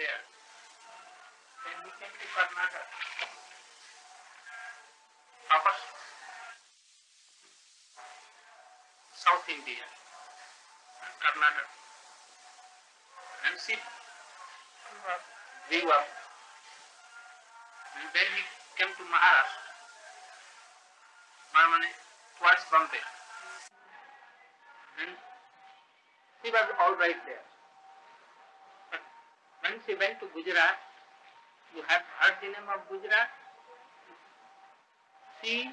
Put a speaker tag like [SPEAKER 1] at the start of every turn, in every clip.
[SPEAKER 1] there. Then he came to Karnataka. Upper South India, Karnataka. And see, grew up. And then he came to Maharashtra, Marmane, towards Bombay. And he was all right there. When she went to Gujarat, you have heard the name of Gujarat? He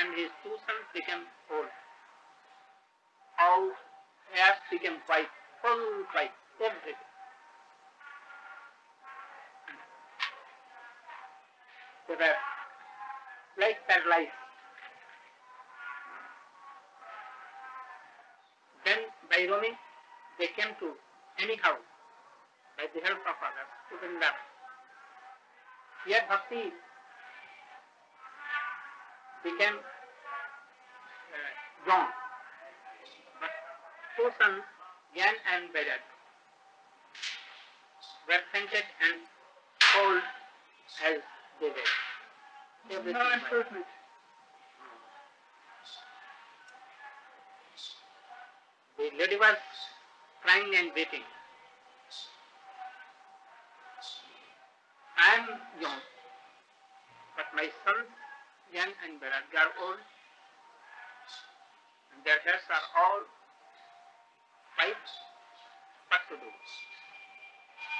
[SPEAKER 1] and his two sons became old. All hairs became white, full white, everything. They were like paralyzed. Then by roaming, they came to anyhow, by the help of others, to Vrindavan. Here Bhakti became uh, wrong. But two sons, Yan and Bedad, were fainted and cold as they were. Everything
[SPEAKER 2] No improvement.
[SPEAKER 1] The lady was crying and weeping. Am young, but my sons, young and Berat, are old, and their hairs are all white. What to do?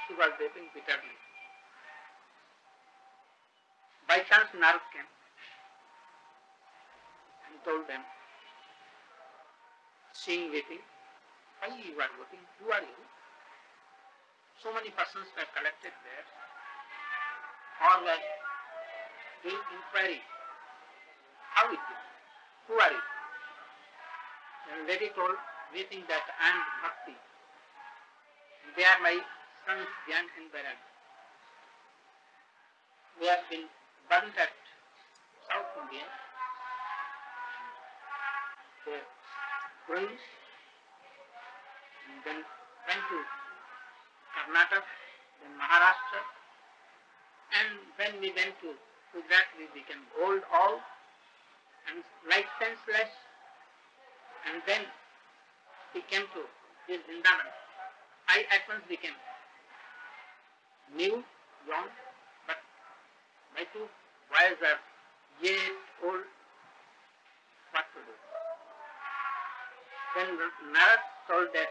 [SPEAKER 1] She was weeping bitterly. By chance, Narad came and told them, seeing weeping, why you are weeping? Who are you? So many persons were collected there, were doing inquiry. How is it? Who are you? And lady told, weeping that I am Bhakti. They are my sons, Gyan and Bharat. We have been burnt at South India. They ruins and then went to Karnataka, then Maharashtra, and when we went to Gujarat, we became old all and like senseless, and then he came to this Vrindavan. I at once became new, young, but my two boys are yet old. What to do? Then Narad told that,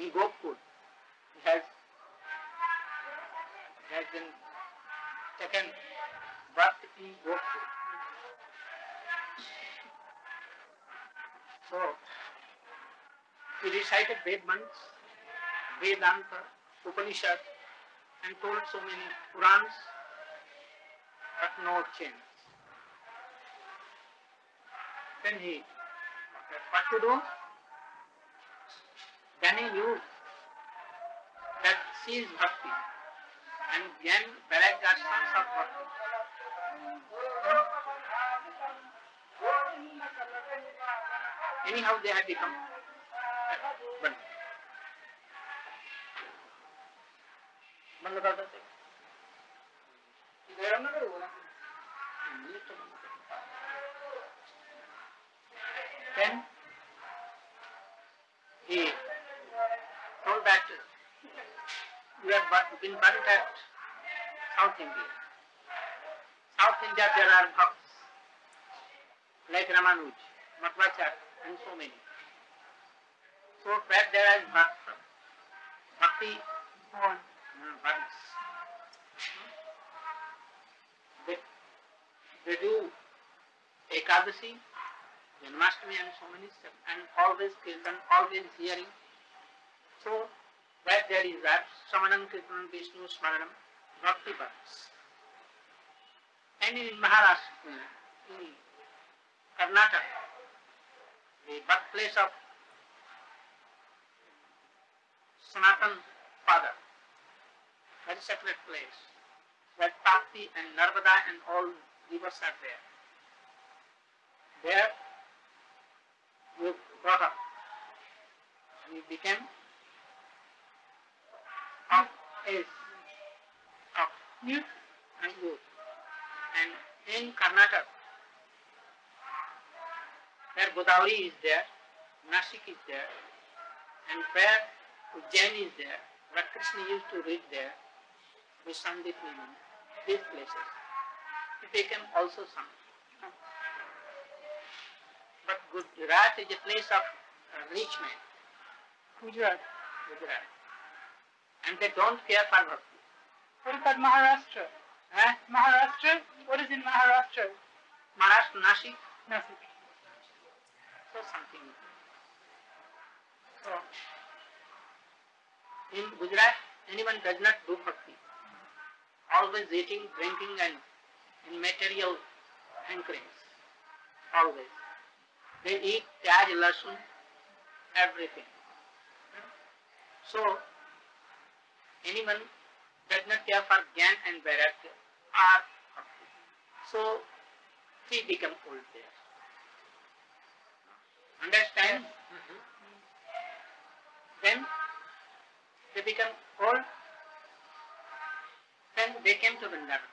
[SPEAKER 1] In Gopkul, he has, has been taken birth in Gopkul. So, he recited Ved months, Vedanta, Upanishad, and told so many Purans, but no change. Then he, what to do? Jnani you? that she is Bhakti and then various aspects of Bhakti. Hmm? Anyhow, they have become been burnt at South India. South India there are bhakts, like Ramanuj, Madhvacharya, and so many. So where there is bhakti, bhakti
[SPEAKER 3] One.
[SPEAKER 1] uh, runs. They, they do Ekadasi, Janmashtami and so many stuff, and always kirtan, always hearing. So where there is that, Samanam Kirtan Vishnu Smaranam, Bhakti Bhakti. And in Maharashtra, in Karnataka, the birthplace of Sanatan father, very sacred place, where Tapti and Narvada and all rivers are there. There we brought up. We became of
[SPEAKER 3] Youth.
[SPEAKER 1] and youth. And in Karnataka, where Godavari is there, Nashik is there, and where Ujjain is there, where Krishna used to read there, with Sandip these places. He became also some. But Gujarat is a place of uh, rich men,
[SPEAKER 3] Gujarat.
[SPEAKER 1] Gujarat. And they don't care for bhakti.
[SPEAKER 3] What about Maharashtra?
[SPEAKER 1] Eh?
[SPEAKER 3] Maharashtra? What is in Maharashtra?
[SPEAKER 1] Maharashtra, Nashik,
[SPEAKER 3] Nothing.
[SPEAKER 1] so something. So, in Gujarat, anyone does not do bhakti. Always eating, drinking and in material hankerings. Always. They eat pyaj, lasun, everything. So, anyone does not care for Gyan and Vairagya or bhakti. So, he become old there. Understand? Mm -hmm. Then they become old. Then they came to Vrindavan.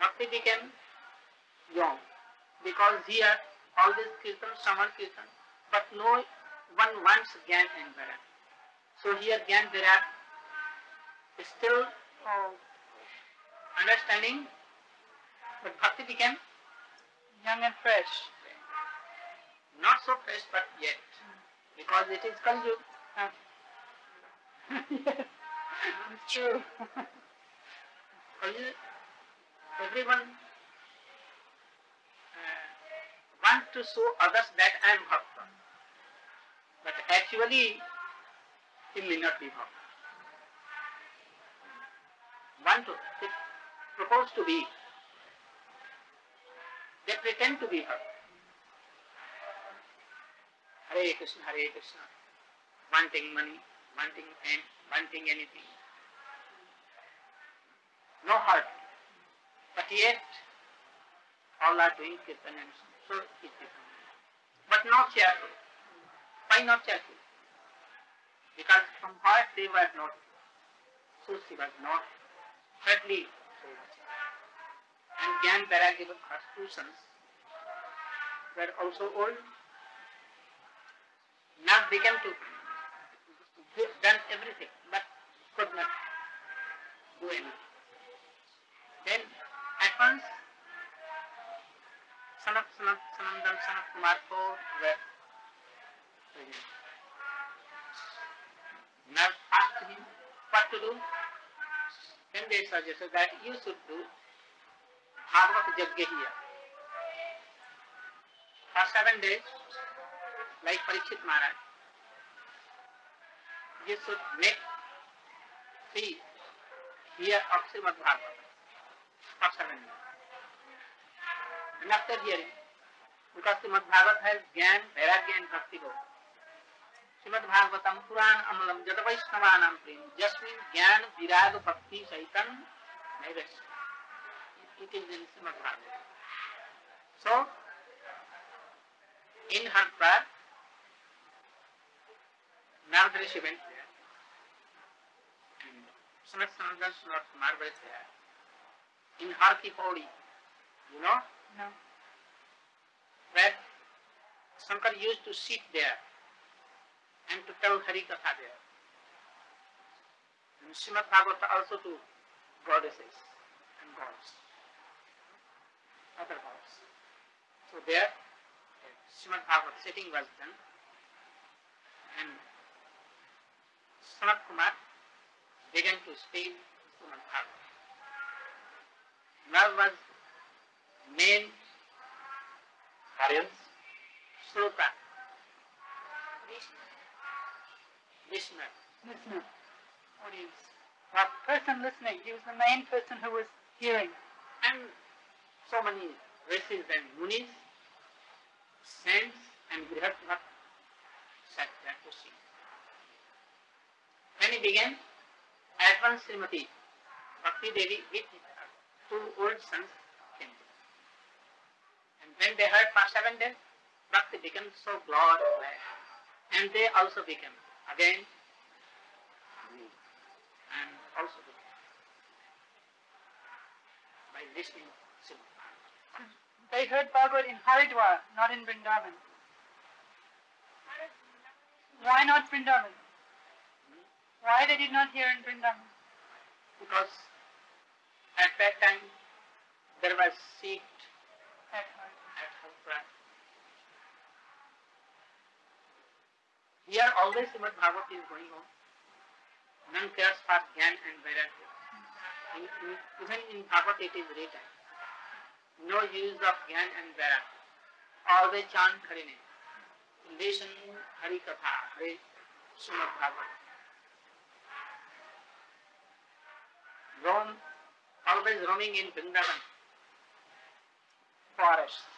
[SPEAKER 1] Bhakti became young because here all this kirtan, Saman kirtan, but no one wants Gyan and Vairag. So here Gyan Vairag is still
[SPEAKER 3] Oh,
[SPEAKER 1] understanding, but Bhakti became
[SPEAKER 3] young and fresh.
[SPEAKER 1] not so fresh but yet because it is Kali
[SPEAKER 3] yes, it's true.
[SPEAKER 1] Kali, everyone uh, want to show others that I am Bhakta. But actually, he may not be Bhakta. Want to, they propose to be. They pretend to be Bhakta. Hare Krishna, Hare Krishna. Wanting money, wanting fame, wanting anything. No heart. But yet, all are doing kirtan and so it becomes. But not cheerful. Why not cheerful? Because from heart they were not, so she was not thirdly and Gyan Paragya has two sons were also old. Now became to done everything but could not do anything. Then at once son of son of Sanandam, son of Kumar were present. Now asked him what to do. Then they suggested that you should do Bhagavat Yajna here. For seven days, like Parikshit Maharaj, you should make three here of Srimad Bhagavatam for seven days. And after hearing, because Srimad Bhagavat has Gyan, Vairagya and Bhakti both. Srimad Bhagavatam Puran Amalam Jada Vaishnavanam Prem Jasmin Gyan Virag Bhakti Saitan Naivesh. It is in Srimad Bhagavatam. So, in her prayer, Narad Rishi went there. And Sanat Sanatan Sunat Kumar was there. In her Kipodi, you know,
[SPEAKER 3] No.
[SPEAKER 1] where Shankar used to sit there and to tell Hari Katha there. And Srimad Bhagavata also to goddesses and gods, other gods. So there, Srimad Bhagavat sitting was done, and Sanat Kumar began to speak Srimad Bhagavat. Now was main
[SPEAKER 4] Audience?
[SPEAKER 1] Srota, listener.
[SPEAKER 3] Listener. Audience. That person listening, he was the main person who was hearing.
[SPEAKER 1] and so many rishis and munis, saints and Brihaspati sat there to see. When he began, at once Srimati Bhakti Devi with her two old sons came. And when they heard for seven days, Bhakti became so glad, and they also became again and also by listening
[SPEAKER 3] They heard Bhagavad in Haridwar, not in Vrindavan. Why not Vrindavan? Why they did not hear in Vrindavan?
[SPEAKER 1] because at that time there was seat
[SPEAKER 3] At Haridwar.
[SPEAKER 1] at Hathra. Here always Srimad Bhagavat is going on. None cares for Gyan and Vairagya. Even in Bhagavat it is written, no use of Gyan and Vairagya. Always chant Hari name. Listen Hari Katha, Hari Srimad Bhagavat. Roam, always roaming in Vrindavan, forests,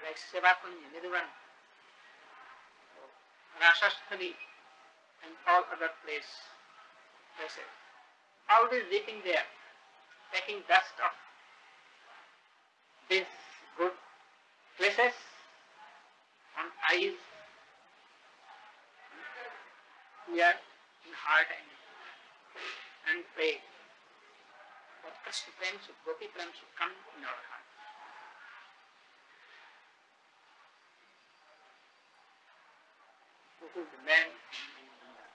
[SPEAKER 1] like Sevakunj, Nidhuvan, Rasasthali, and all other place, places. Always dipping there, taking dust of these good places on eyes, ear, in heart and, and pray that Krishna Prem should, Gopi Prem should come in our heart. Is the man in Vrindavan.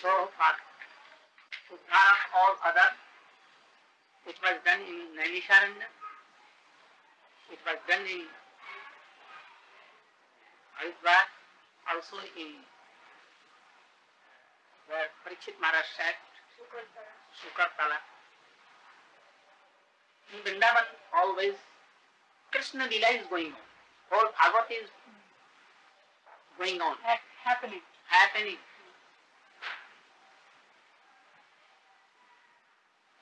[SPEAKER 1] So far, Uddhara of all other, it was done in Naimisharanya, it was done in Haridwar, also in where Parikshit Maharaj sat, Sukartala. In Vrindavan, always Krishna Lila is going on. Whole Bhagavat is going on,
[SPEAKER 3] Ha- happening.
[SPEAKER 1] happening.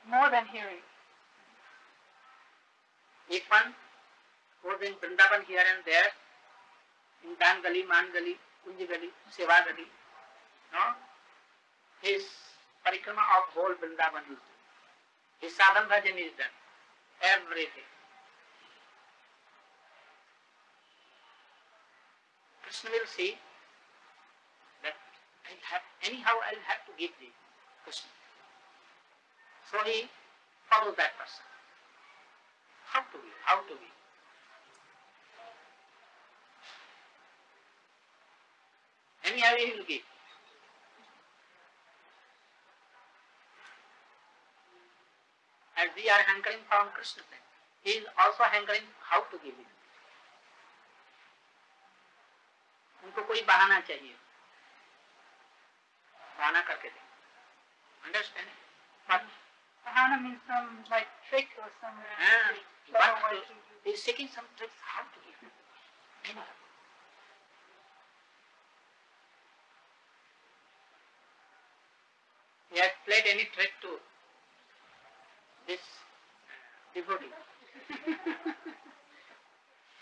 [SPEAKER 3] More than hearing.
[SPEAKER 1] If one goes in Vrindavan here and there, in Dan Gali, Man Gali, Kunj Gali, Seva Gali, no? his parikrama of whole Vrindavan is done. His sadhan bhajan is done. Everything. Krishna will see that I'll have, anyhow I'll have to give the Krishna. So he follows that person. How to be? How to be? Anyhow he will give. As we are hankering from Krishna, he is also hankering how to give it. उनको कोई बहाना चाहिए बहाना करके दे understand
[SPEAKER 3] but means some like trick or some
[SPEAKER 1] Ah, but
[SPEAKER 3] way to
[SPEAKER 1] he some tricks how to give it. He has played any trick to this devotee.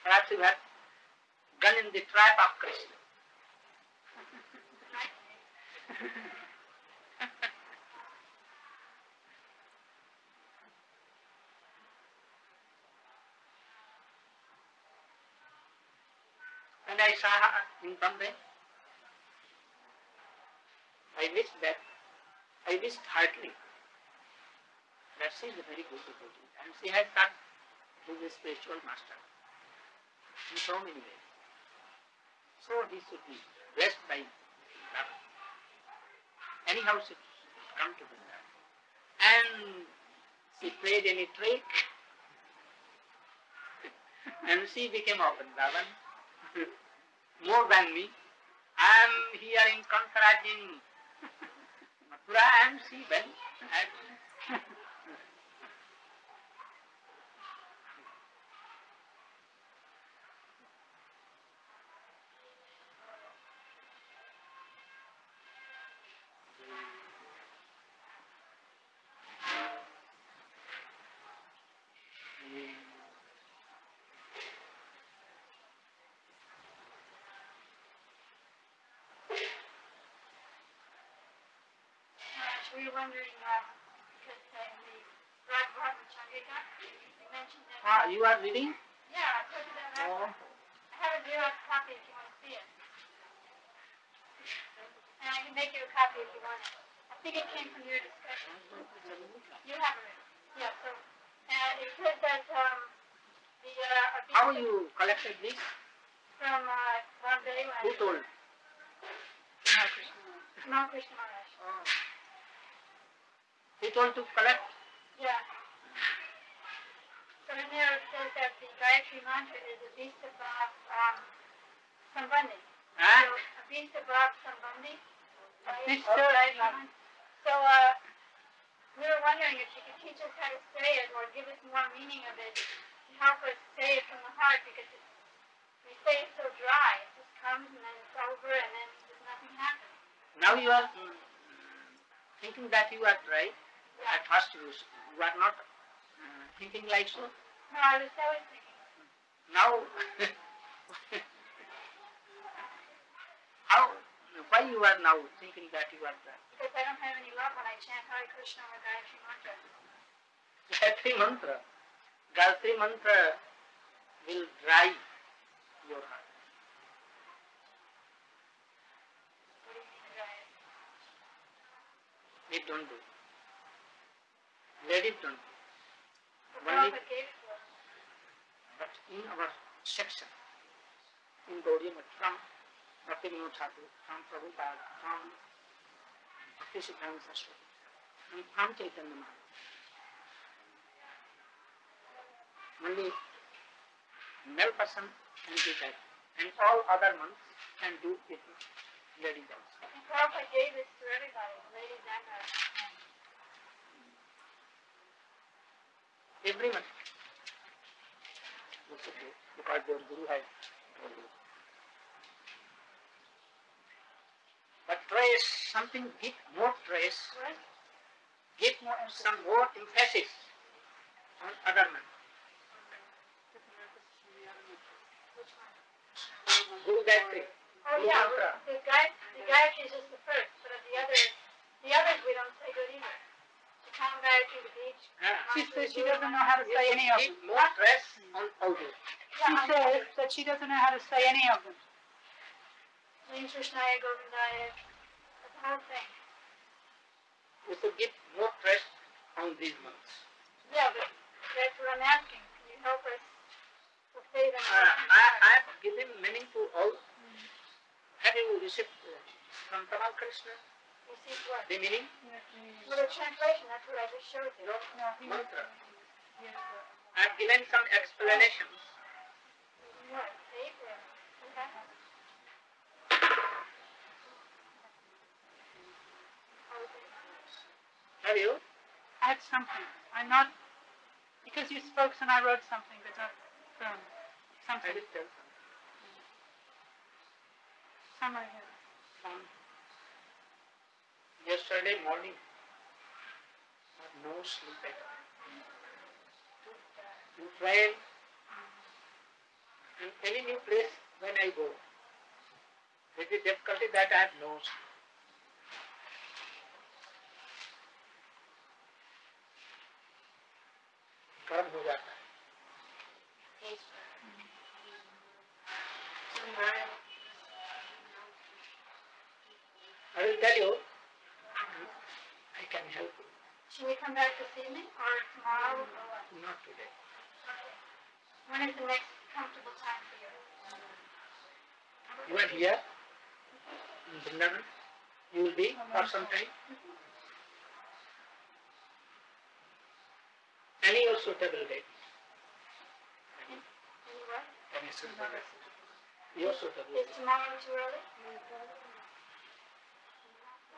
[SPEAKER 1] Perhaps you have gone in the trap of Krishna. And I saw in Bombay. I wish that, I wished heartily that she is a very good devotee and she has who is a spiritual master in so many ways. So he should be blessed by love. Anyhow, she come to Vrindavan. And she played any trick, and she became a Vrindavan. More than me. I am here in Kankara in Mathura and she went at
[SPEAKER 2] Uh, we were wondering, uh, because uh, the Rag Bhagavad Chandrika, they mentioned that.
[SPEAKER 1] Ah, you are reading?
[SPEAKER 2] Yeah, I told you that last
[SPEAKER 1] Oh.
[SPEAKER 2] I have a Xerox copy if you want to see it. And I can make you a copy if you want it. I think it came from your discussion. You have it. Yeah, so, uh, it says that, um, the, uh,
[SPEAKER 1] How you collected this?
[SPEAKER 2] from, uh, Bombay,
[SPEAKER 1] Who told?
[SPEAKER 2] Mount Krishna Maharaj.
[SPEAKER 1] Oh. Who told to collect?
[SPEAKER 2] Yeah. So in there it says that the Gayatri mantra is a Vista Bhav, um, Sambandhi.
[SPEAKER 1] Huh?
[SPEAKER 2] So, a Vista Bhav Sambandhi.
[SPEAKER 3] Abhishta
[SPEAKER 2] Or Gayatri
[SPEAKER 3] Bhav.
[SPEAKER 2] So, uh, we were wondering if you could teach us how to say it or give us more meaning of it to help us say it from the heart because it, we say it so dry. It just comes and then it's over and then there's nothing happens.
[SPEAKER 1] Now you are thinking that you are right. At first you, are not uh, thinking like so.
[SPEAKER 2] No, I was always thinking.
[SPEAKER 1] Now, how, why you are now thinking that you are right?
[SPEAKER 2] Because I don't have any love when I chant Hare Krishna or Gayatri mantra.
[SPEAKER 1] Gayatri mantra. Gayatri mantra will dry your heart.
[SPEAKER 2] What do you mean dry?
[SPEAKER 1] It don't do. Don't do. Only-
[SPEAKER 2] to.
[SPEAKER 1] But in our section, in Gaudiya from Bhakti Vinod Thakur, from Prabhupada, from Bhakti Siddhanta Saraswati, and from Chaitanya Mahaprabhu. Only male person can do that, and all other monks can do it, ladies also.
[SPEAKER 2] And Prabhupada gave this to everybody, ladies and uh, men.
[SPEAKER 1] Everyone. That's okay, because their Guru has told you. But trace something, give more trace, give more, some more emphasis on other
[SPEAKER 2] one?
[SPEAKER 1] Guru Gayatri.
[SPEAKER 2] Oh
[SPEAKER 1] Guru
[SPEAKER 2] yeah,
[SPEAKER 1] mantra.
[SPEAKER 2] the guy, the Gayatri is just the first, but the others, the others we don't say good either. The Kam Gayatri, the beach.
[SPEAKER 1] Ah.
[SPEAKER 3] She says she doesn't know how to say any of them.
[SPEAKER 1] more stress on all those.
[SPEAKER 3] She says that she doesn't know how to say any of them.
[SPEAKER 2] Sri Krishnaya Govindaya, the whole thing.
[SPEAKER 1] You should give more stress on these monks.
[SPEAKER 2] Yeah, but that's what I'm asking. Can you help us to say them?
[SPEAKER 1] Uh, I, I have given meaning to all. Have you received uh, from Tamal Krishna
[SPEAKER 2] See what?
[SPEAKER 1] the meaning?
[SPEAKER 2] Well, the translation, that's what I just showed you.
[SPEAKER 1] No,
[SPEAKER 3] No, he
[SPEAKER 1] mantra.
[SPEAKER 3] he was, uh,
[SPEAKER 1] I have given some explanations.
[SPEAKER 2] What? Okay.
[SPEAKER 1] Have you?
[SPEAKER 3] I had something. I'm not, because you spoke and I wrote something, but not, um,
[SPEAKER 1] I
[SPEAKER 3] something,
[SPEAKER 1] will tell some.
[SPEAKER 3] some I had.
[SPEAKER 1] Yesterday morning, no sleep at all. To train in any new place when I go. It is difficulty that I have no sleep. कर्म हो जाता है I will tell you, can help you.
[SPEAKER 2] Should we come back this evening or tomorrow or what?
[SPEAKER 1] Not today.
[SPEAKER 2] Okay. When is the next comfortable time for you?
[SPEAKER 1] You are here in Vrindavan. You will be for some time. Any suitable date.
[SPEAKER 2] Any what?
[SPEAKER 1] Any suitable date. Your suitable.
[SPEAKER 2] Is tomorrow too early?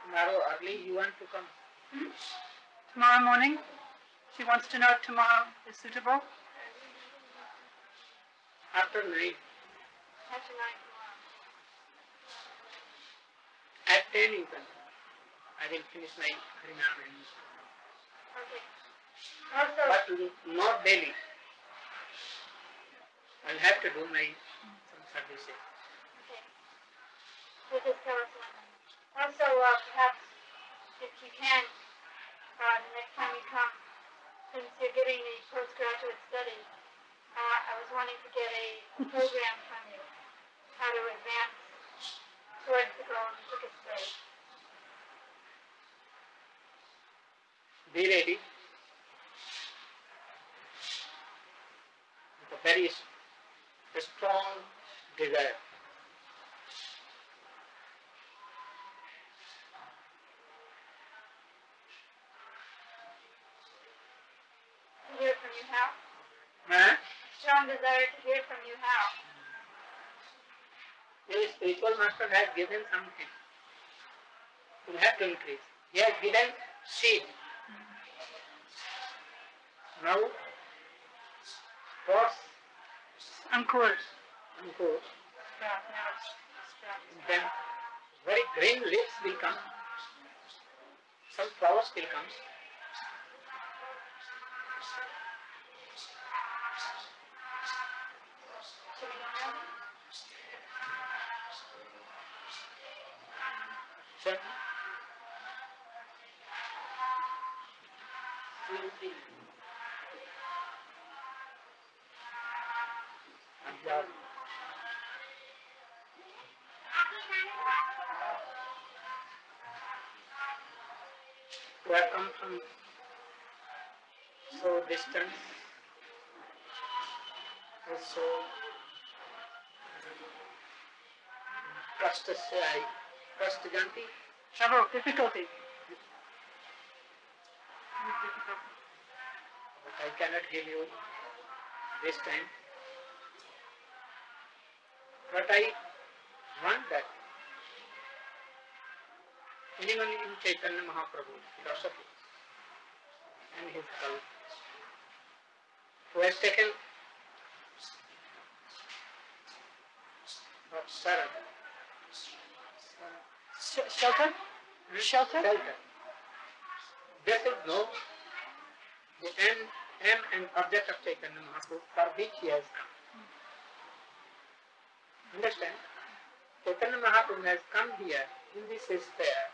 [SPEAKER 1] Tomorrow early you want to come?
[SPEAKER 3] Tomorrow morning? She wants to know if tomorrow is suitable.
[SPEAKER 1] After nine.
[SPEAKER 2] After nine tomorrow.
[SPEAKER 1] At ten you can. I will finish my Harinam and
[SPEAKER 2] Okay. Also,
[SPEAKER 1] but not daily. I'll have to do my some services.
[SPEAKER 2] okay. So just tell us when. Also, uh, perhaps if you can, uh, the next time you come, since you're getting the postgraduate study, uh, I was wanting to get a program from you, how to advance towards the goal in the way.
[SPEAKER 1] Be ready. With a very strong desire.
[SPEAKER 2] To hear from you how?
[SPEAKER 1] Huh?
[SPEAKER 2] Strong desire to hear from you how?
[SPEAKER 1] Your spiritual master has given something. You have to increase. He has given seed. Now, pots
[SPEAKER 3] Ankur.
[SPEAKER 1] and go,
[SPEAKER 3] Sprout, now it's
[SPEAKER 1] then very green leaves will come. Some flowers will come. कष्ट से आई कष्ट जानती
[SPEAKER 3] Trouble, difficulty.
[SPEAKER 1] But I cannot give you this time. But I want that anyone in Chaitanya Mahaprabhu philosophy and his cult who has taken of Saran,
[SPEAKER 3] Sh- shelter? Shelter?
[SPEAKER 1] shelter, they should know the end, aim and object of Chaitanya Mahaprabhu for which he has come. Understand? Chaitanya Mahaprabhu has come here in this sphere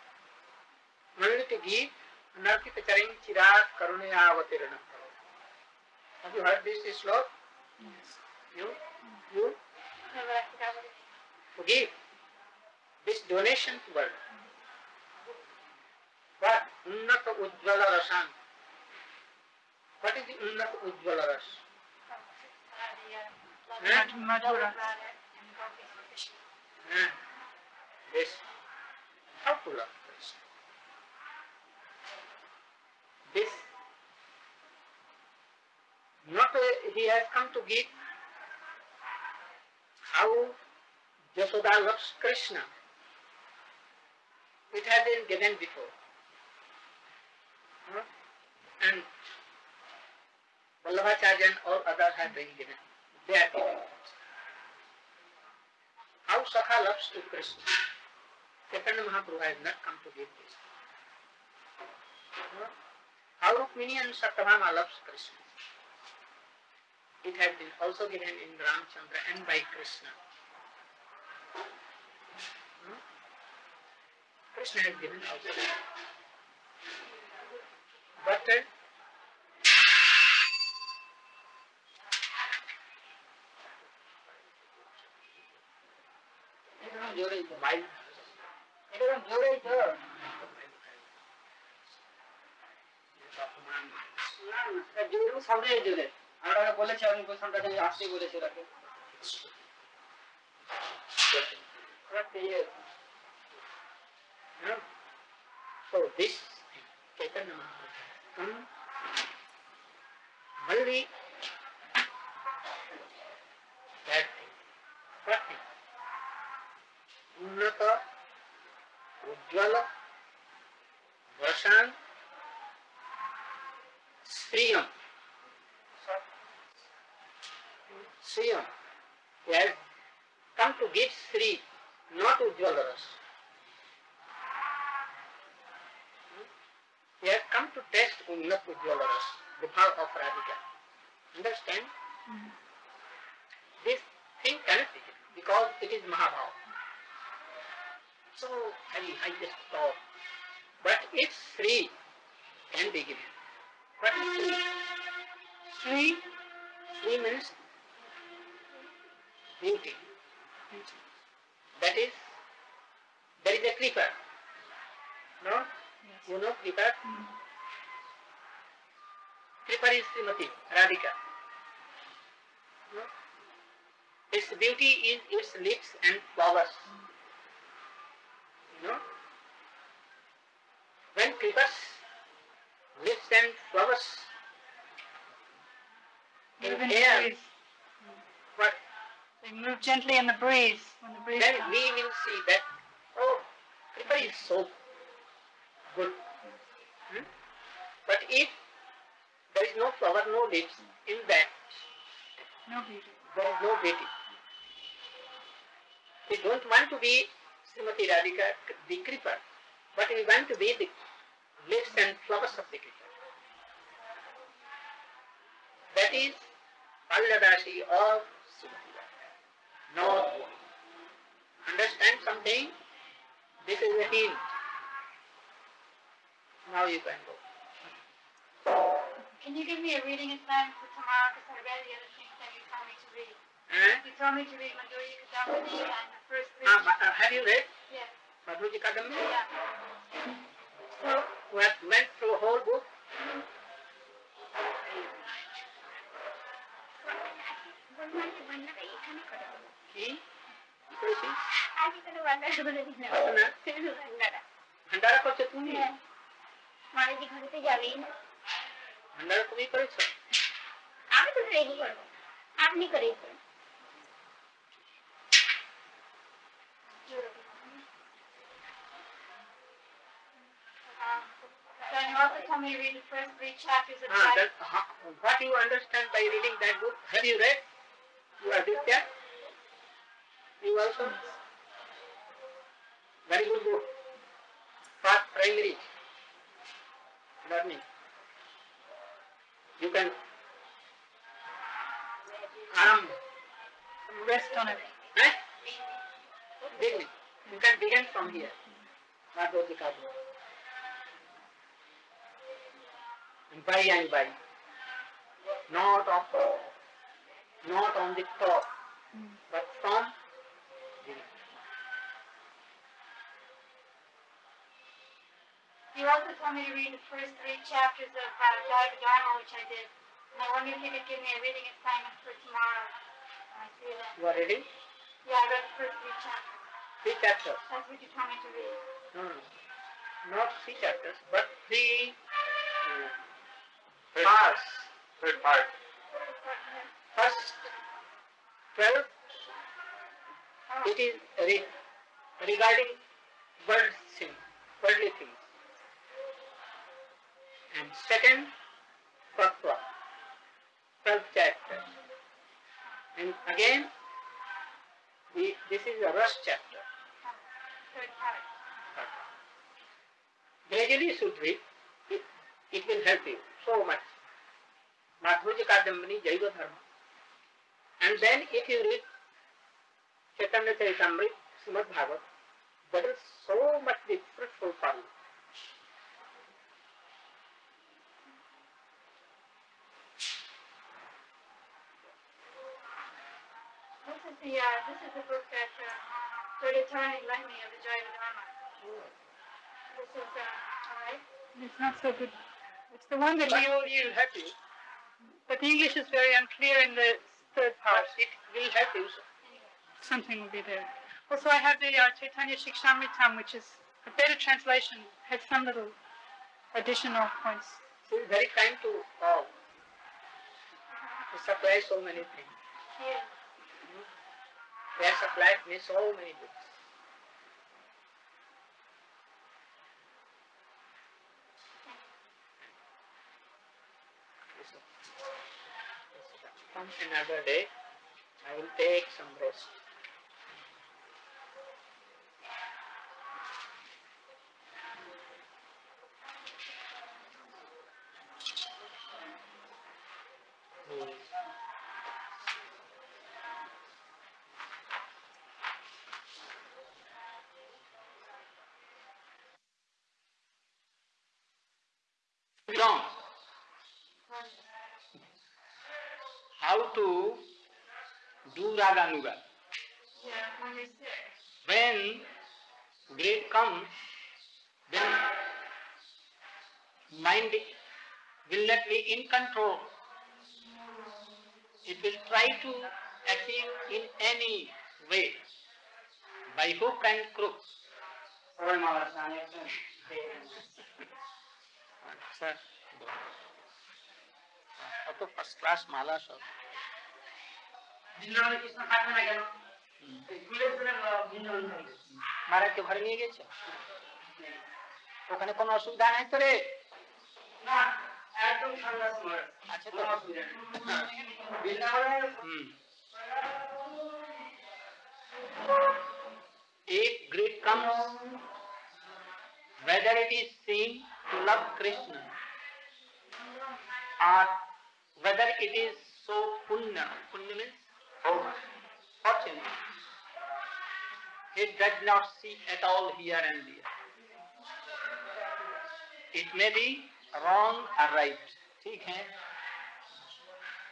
[SPEAKER 1] only to give anarchita charing chirat karunaya avatirana. Have you heard this slok? You? You?
[SPEAKER 2] No, but I forgot what it is.
[SPEAKER 1] To give this donation to world. What? Unnata Ujjvala Rasan. What is the Unnata Ujjvala Ras?
[SPEAKER 2] Oh, uh, the, uh,
[SPEAKER 1] Huh?
[SPEAKER 3] Mad- Madhura.
[SPEAKER 2] bladder and gopi for fishing.
[SPEAKER 1] Ah, This. How to love Krishna? This. Not uh, he has come to give how Jasoda loves Krishna. It has been given before. Huh? And Vallabhacharya or others have been given. They are given. How Sakha loves to Krishna. Chaitanya Mahaprabhu has not come to give this. Huh? How Rukmini and Satyabhama loves Krishna. It has been also given in Ramchandra and by Krishna. Hmm? which they have given out. But uh,
[SPEAKER 5] আমরা ওকে বলেছি আমি সামনে আসতেই বলেছি ওটাকে
[SPEAKER 1] Huh? So this Chaitanya Mahaprabhu. Hmm? Only that thing, prati, unnata, ujjala, vasan, sriyam. Sriyam. Come to give Sri, not Ujjala come to test Unnat Ujjwalaras, the power of Radhika. Understand? Mm-hmm. This thing cannot be given because it is Mahabharata. So I, mean, I just thought. But its Sri can be given. What is Sri?
[SPEAKER 3] Sri,
[SPEAKER 1] Sri means beauty. That is, there is a creeper. No? You know creeper? Mm-hmm. Creeper is Srimati, Radhika. No? Its beauty is its lips and flowers. You know? When creepers, lips and flowers in
[SPEAKER 3] move in
[SPEAKER 1] air,
[SPEAKER 3] breeze.
[SPEAKER 1] what
[SPEAKER 3] They move gently in the breeze when the breeze
[SPEAKER 1] then
[SPEAKER 3] comes.
[SPEAKER 1] we will see that, oh, creeper is so good. Hmm? But if there is no flower, no leaves, in that
[SPEAKER 3] No beauty.
[SPEAKER 1] there is no beauty. We don't want to be Srimati Radhika, the creeper, but we want to be the leaves and flowers of the creeper. That is Palladashi of Srimati Radhika, not. Understand something? This is a hint. Now you can go.
[SPEAKER 2] Can you give me a reading assignment for tomorrow? Because I read the other things that you told me to read.
[SPEAKER 1] Eh?
[SPEAKER 2] You told me to read Madhurya Kadambini and the first three.
[SPEAKER 1] Ah, but, uh, have you read
[SPEAKER 2] Yes.
[SPEAKER 1] Madhuji Kadambi?
[SPEAKER 2] Yeah.
[SPEAKER 1] So, we have went through whole book. কি কি করেছিস ভান্ডারা করছো তুমি
[SPEAKER 2] মারিদি ঘরেতে যাবেই না
[SPEAKER 1] ভান্ডারা তুমি করেছো
[SPEAKER 2] আমি তো রেডি করবো আপনি করেই করুন Then you also told me to read the first three chapters of
[SPEAKER 1] Ah,
[SPEAKER 2] Bible.
[SPEAKER 1] that, ha- what you understand by reading that book? Have you read? You are this there? You also? Very good book. For primary learning. You can um,
[SPEAKER 3] Rest on it.
[SPEAKER 1] eh? Begin. You can begin from here. Kabu. And by and by. Not of not on the top, but from the
[SPEAKER 2] You also told me to read the first three chapters of uh, Dharma Dharma, which I did. And I wonder if you could give me a reading assignment for tomorrow. I see that.
[SPEAKER 1] You are ready?
[SPEAKER 2] Yeah, I read the first three chapters.
[SPEAKER 1] Three chapters.
[SPEAKER 2] That's what you told me to read.
[SPEAKER 1] No, no, no. Not three chapters, but three uh,
[SPEAKER 4] Third,
[SPEAKER 1] parts.
[SPEAKER 4] third part.
[SPEAKER 1] First, twelve,
[SPEAKER 2] Oh,
[SPEAKER 1] it is re- regarding world things, worldly things. And second, Tattva, twelve chapters. And again, the, this is a rush chapter. Gradually should read. It, it will help you so much. Madhurya Kadambini, Jaiva Dharma. And then if you read Chaitanya Charitamrita, Srimad Bhagavat, that is so much fruitful for you.
[SPEAKER 2] This is the uh, this is the book that uh, Lord Attorney lent me of the Jaiva Dharma. This is uh, all right.
[SPEAKER 3] It's not so good. It's the one that
[SPEAKER 1] But
[SPEAKER 3] we all
[SPEAKER 1] it will help you.
[SPEAKER 3] But the English is very unclear in the third part.
[SPEAKER 1] But it will help you.
[SPEAKER 3] Something will be there. Also, I have the uh, Chaitanya Shikshamritam, which is a better translation, has some little additional points.
[SPEAKER 1] She is very kind to all. She supplies so many things.
[SPEAKER 2] Here.
[SPEAKER 1] They have supplied me so many books. Come another day, I will take some rest.
[SPEAKER 2] when you're sick.
[SPEAKER 1] When great comes, then mind will not be in control. It will try to achieve in any way, by hook and crook.
[SPEAKER 5] সবাই মালা স্নান একজন
[SPEAKER 1] আচ্ছা অত first class মালা সব
[SPEAKER 5] বৃন্দাবনে কৃষ্ণ থাকবে না কেন
[SPEAKER 1] মারাকে ঘরে নিয়ে গেছে ওখানে কোনো অসুবিধা নাই তো রে
[SPEAKER 5] সন্ন্যাস
[SPEAKER 1] তো Hmm. If greed comes, whether it is seen to love Krishna or whether it is so punya, punya means fortune, it does not see at all here and there. It may be wrong or right. ठीक है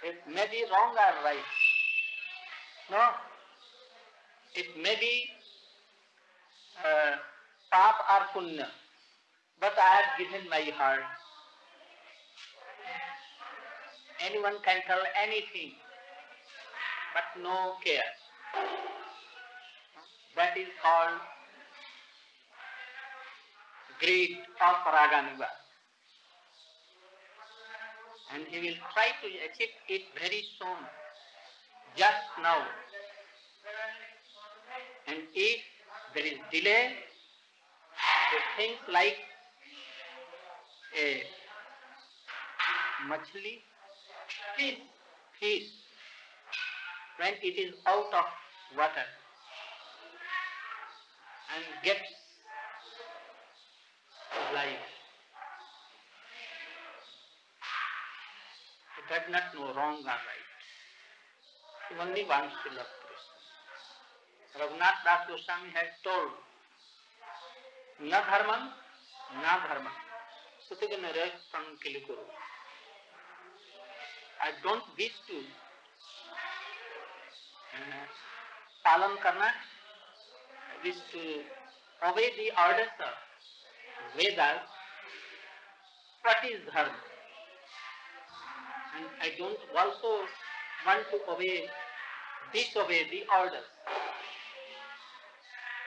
[SPEAKER 1] it may be wrong or right. No, it may be uh, pap or punya, but I have given my heart. Anyone can tell anything, but no care. That is called greed of Raganuga. And he will try to achieve it very soon, just now. And if there is delay, things like a machli, fish, fish, when it is out of water and get life. He does not know wrong or right. He only wants to love Krishna. Raghunath Das Goswami has told, na dharman, na dharman. Sutaganara Sankilikuru. I don't wish to पालन करना is to obey the orders of Vedas, practice dharma. And I don't also want to obey, disobey the orders.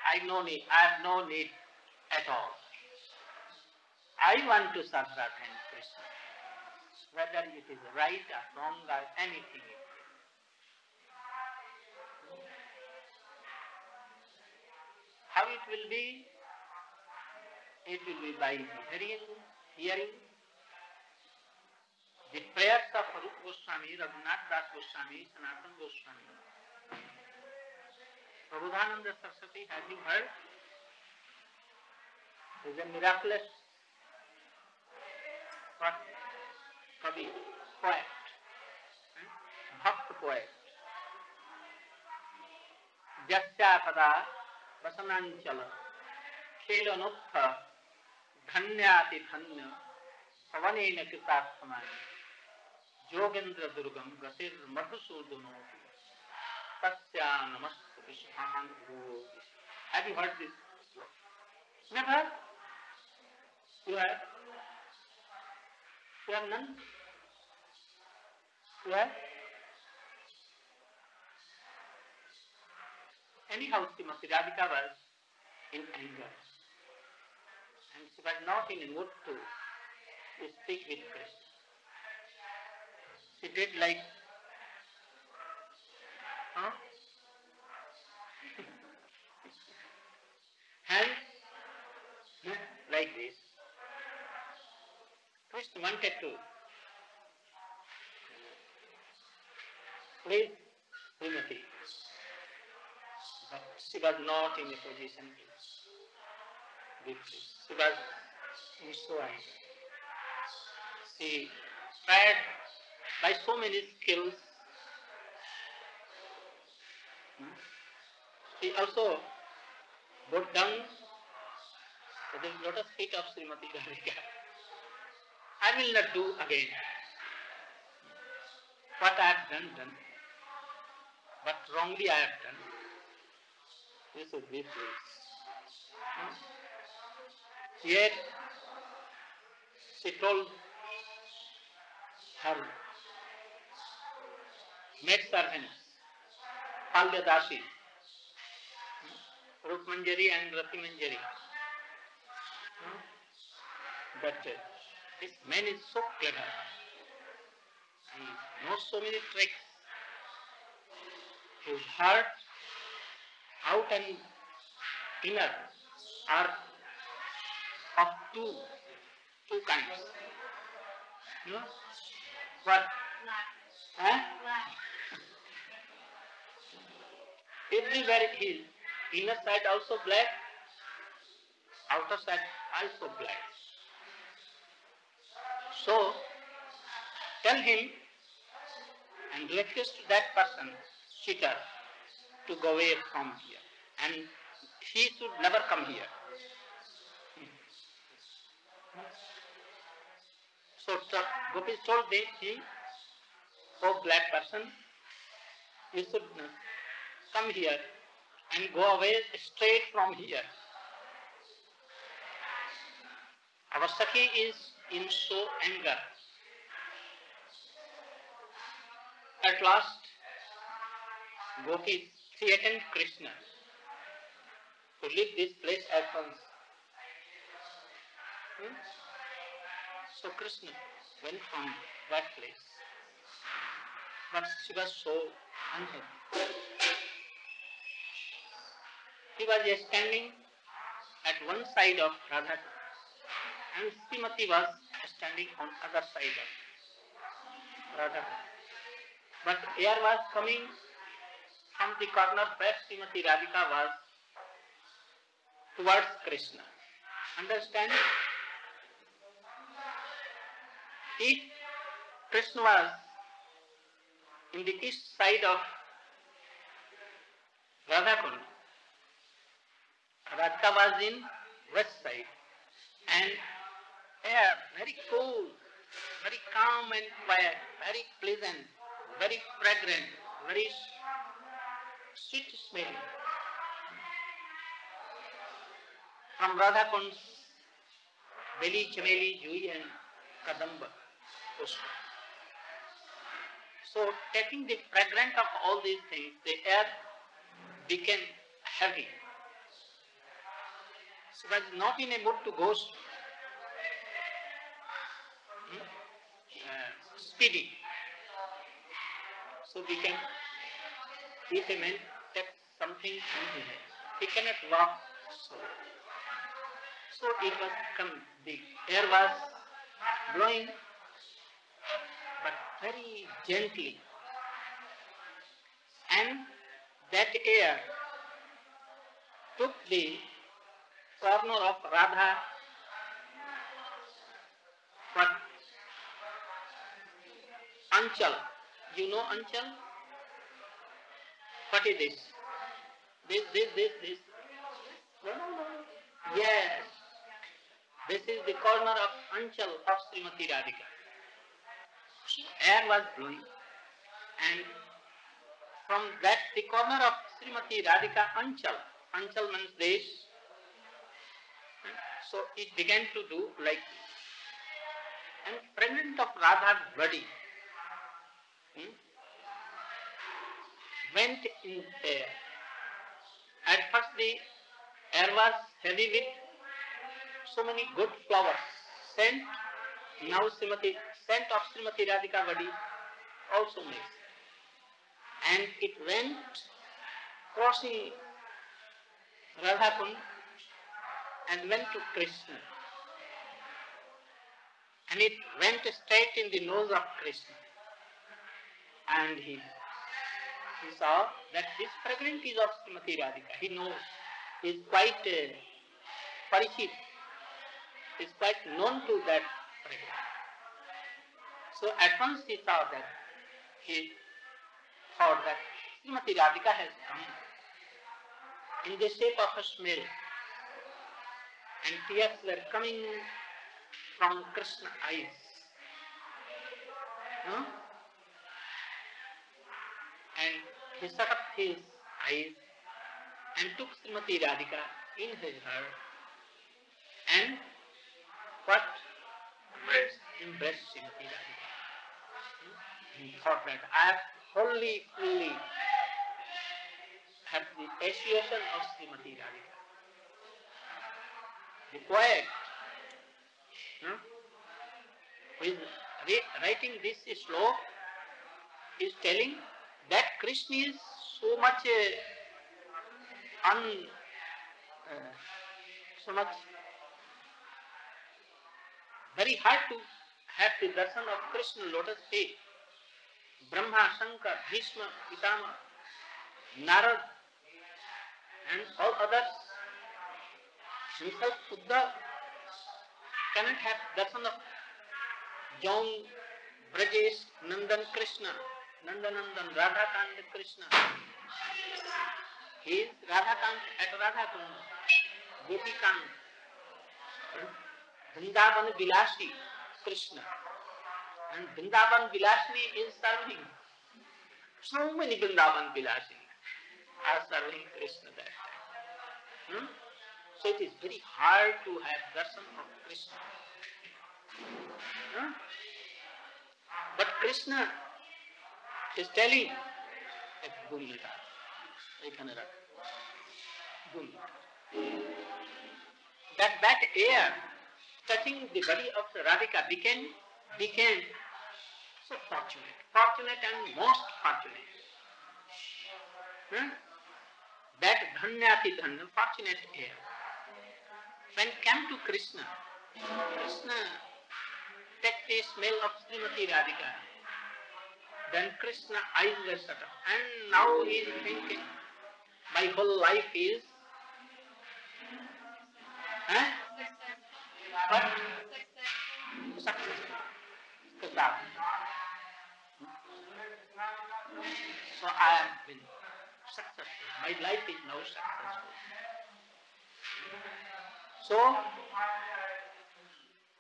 [SPEAKER 1] I no need, I have no need at all. I want to serve Radha Krishna. Whether it is right or wrong or anything, How it will be? It will be by hearing, hearing the prayers of Rupa Goswami, Raghunath Das Goswami, Sanatana Goswami. Prabodhananda Saraswati, have you heard? Is a miraculous? Kavi, poet, hmm? Bhakt poet. Jasya वसनांचल खेलनोत्थ धन्याति धन्य पवनेन कृतार्थमानि जोगेन्द्र दुर्गम गतिर मधुसूदनो तस्या नमस्त विश्वान Have you heard this? Never? You have? You have none? You have? Anyhow, Srimati Radhika was in anger. And she was not in a mood to, speak with Krishna. She did like, huh? Hands like this. Krishna wanted to please Srimati. She was not in a position to be pleased. She was so anger. She tried by so many skills. Hmm? She also bowed down the lotus feet of Srimati Radhika. I will not do again. What I have done, done. But wrongly I have done. Should be pleased. Hmm? Yet, she told her maid servants, Palyadashi, Rupmanjari and Ratimanjari, hmm, that uh, this man is so clever. He knows so many tricks. His heart, out and inner, are of two, two kinds. Know? What? Huh? Everywhere his inner side also black, outer side also black. So, tell him and request to that person, cheater, to go away from here. And he should never come here. So Gopi told the, him, oh black person, you should come here and go away straight from here. Our is in so anger. At last, Gopi threatened Krishna to leave this place at once. Hmm? So Krishna went from that place. But she was so unhappy. He was standing at one side of Radha and Srimati was standing on other side of Radha. But air was coming from the corner where Srimati Radhika was towards Krishna. Understand? If Krishna was in the east side of Radhakund, Radhika was in west side and air very cool, very calm and quiet, very pleasant, very fragrant, very sweet smelling. From Radhakund's Beli, Chameli, Jui and Kadamba. Pushpa. So taking the fragrance of all these things, the air became heavy. So was not in a mood to go hmm, uh, speedy. So became, if a man takes something in his hand, he cannot walk so. So it was come, the air was blowing but very gently. And that air took the corner of Radha Anchal. You know Anchal? What is this? This, this, this, this. No, no, no. Yes. This is the corner of Anchal of Srimati Radhika. Air was blowing and from that the corner of Srimati Radhika Anchal, Anchal means this, so it began to do like this. And fragment of Radha's body hmm, went in air. At first the air was heavy with so many good flowers, scent, now Srimati, scent of Srimati Radhika body also mixed. And it went crossing Radhakund and went to Krishna. And it went straight in the nose of Krishna. And he he saw that this fragrance is of Srimati Radhika. He knows, he is quite uh, parishit, is quite known to that fragrance. So at once he saw that, he thought that Srimati Radhika has come in the shape of a smell and tears were coming from Krishna eyes. Huh? And he shut up his eyes and took Srimati Radhika in his heart and what?
[SPEAKER 4] Embrace.
[SPEAKER 1] Embraced Srimati Radhika. He thought that I have wholly, fully had the association of Srimati Radhika. The poet hmm, who is writing this sloka is telling that Krishna is so much uh, un, uh, so much very hard to have the darshan of Krishna lotus feet. Brahma, Shankar, Bhishma, Pitama, Narad, and all others. Himself, Buddha, cannot have darshan of John, Brajesh, Nandan Krishna, Nandanandan, Radhakant Krishna. He Radhakant at Radhakund Gopikant, Vrindavan Vilasi, Krishna. And Vrindavan Vilasi is serving so many Vrindavan Vilasi. Are serving Krishna that so it is very hard to have darshan of Krishna but Krishna is telling এক দুর্লিটা এখানে রাখ দুর্লিটা that that air touching the body of Radhika became became so fortunate, fortunate and most fortunate. Hmm? That dhanyati dhanya, fortunate air. When came to Krishna, Krishna take the smell of Srimati Radhika. Then Krishna eyes were shut. And now he is thinking, my whole life is huh? What? Success. So I am been successful. My life is now successful. So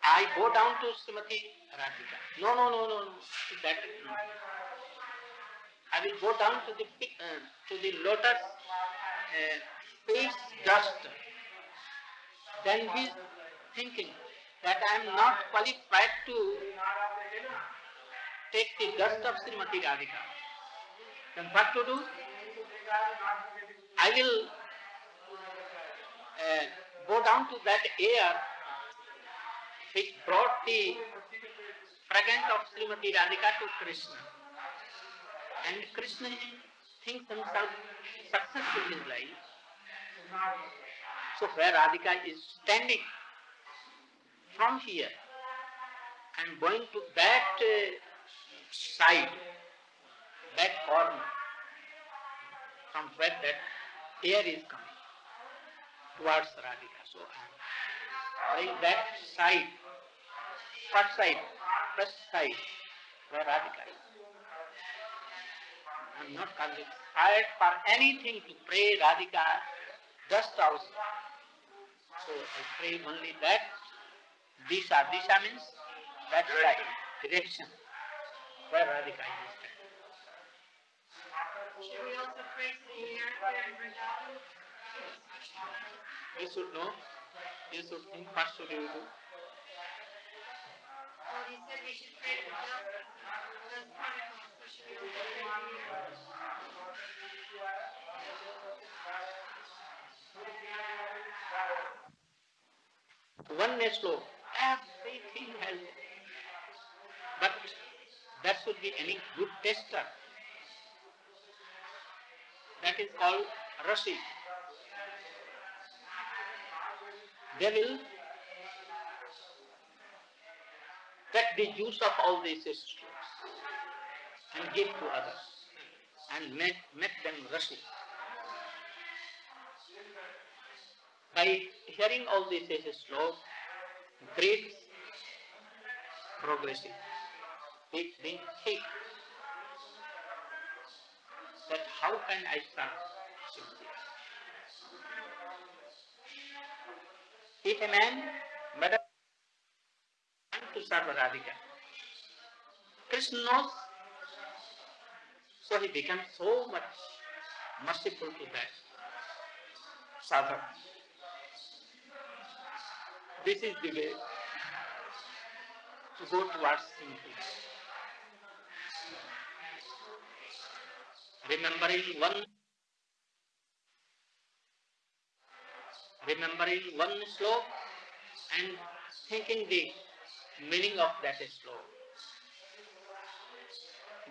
[SPEAKER 1] I go down to Srimati Radhika. No, no, no, no, no. That no. I will go down to the uh, to the lotus uh, face dust. Then he is thinking that I am not qualified to take the dust of Srimati Radhika. Then what to do? I will uh, go down to that air which brought the fragrance of Srimati Radhika to Krishna. And Krishna thinks himself successful in life. So where Radhika is standing from here and going to that uh, side, that corner, from where that air is coming towards Radhika. So I am going that side, what side? First side, where Radhika is. I am not qualified for anything to pray Radhika just also. So I pray only that Disha. Disha means that side, direction, where Radhika is.
[SPEAKER 2] Should we also pray the air in Vrindavan?
[SPEAKER 1] You should know, you should think what should you do. Oneness law, everything has, but that should be any good tester. That is called Rasi. They will the juice of all these systems and give to others. and make, make them rusty. By hearing all these as a slow, great progressive, it being thick, that how can I start simply? If a man but to serve Radhika, Krishna knows, so he becomes so much merciful to that sadhak. This is the way to go towards simplicity. Remembering one remembering one slope and thinking the meaning of that slope.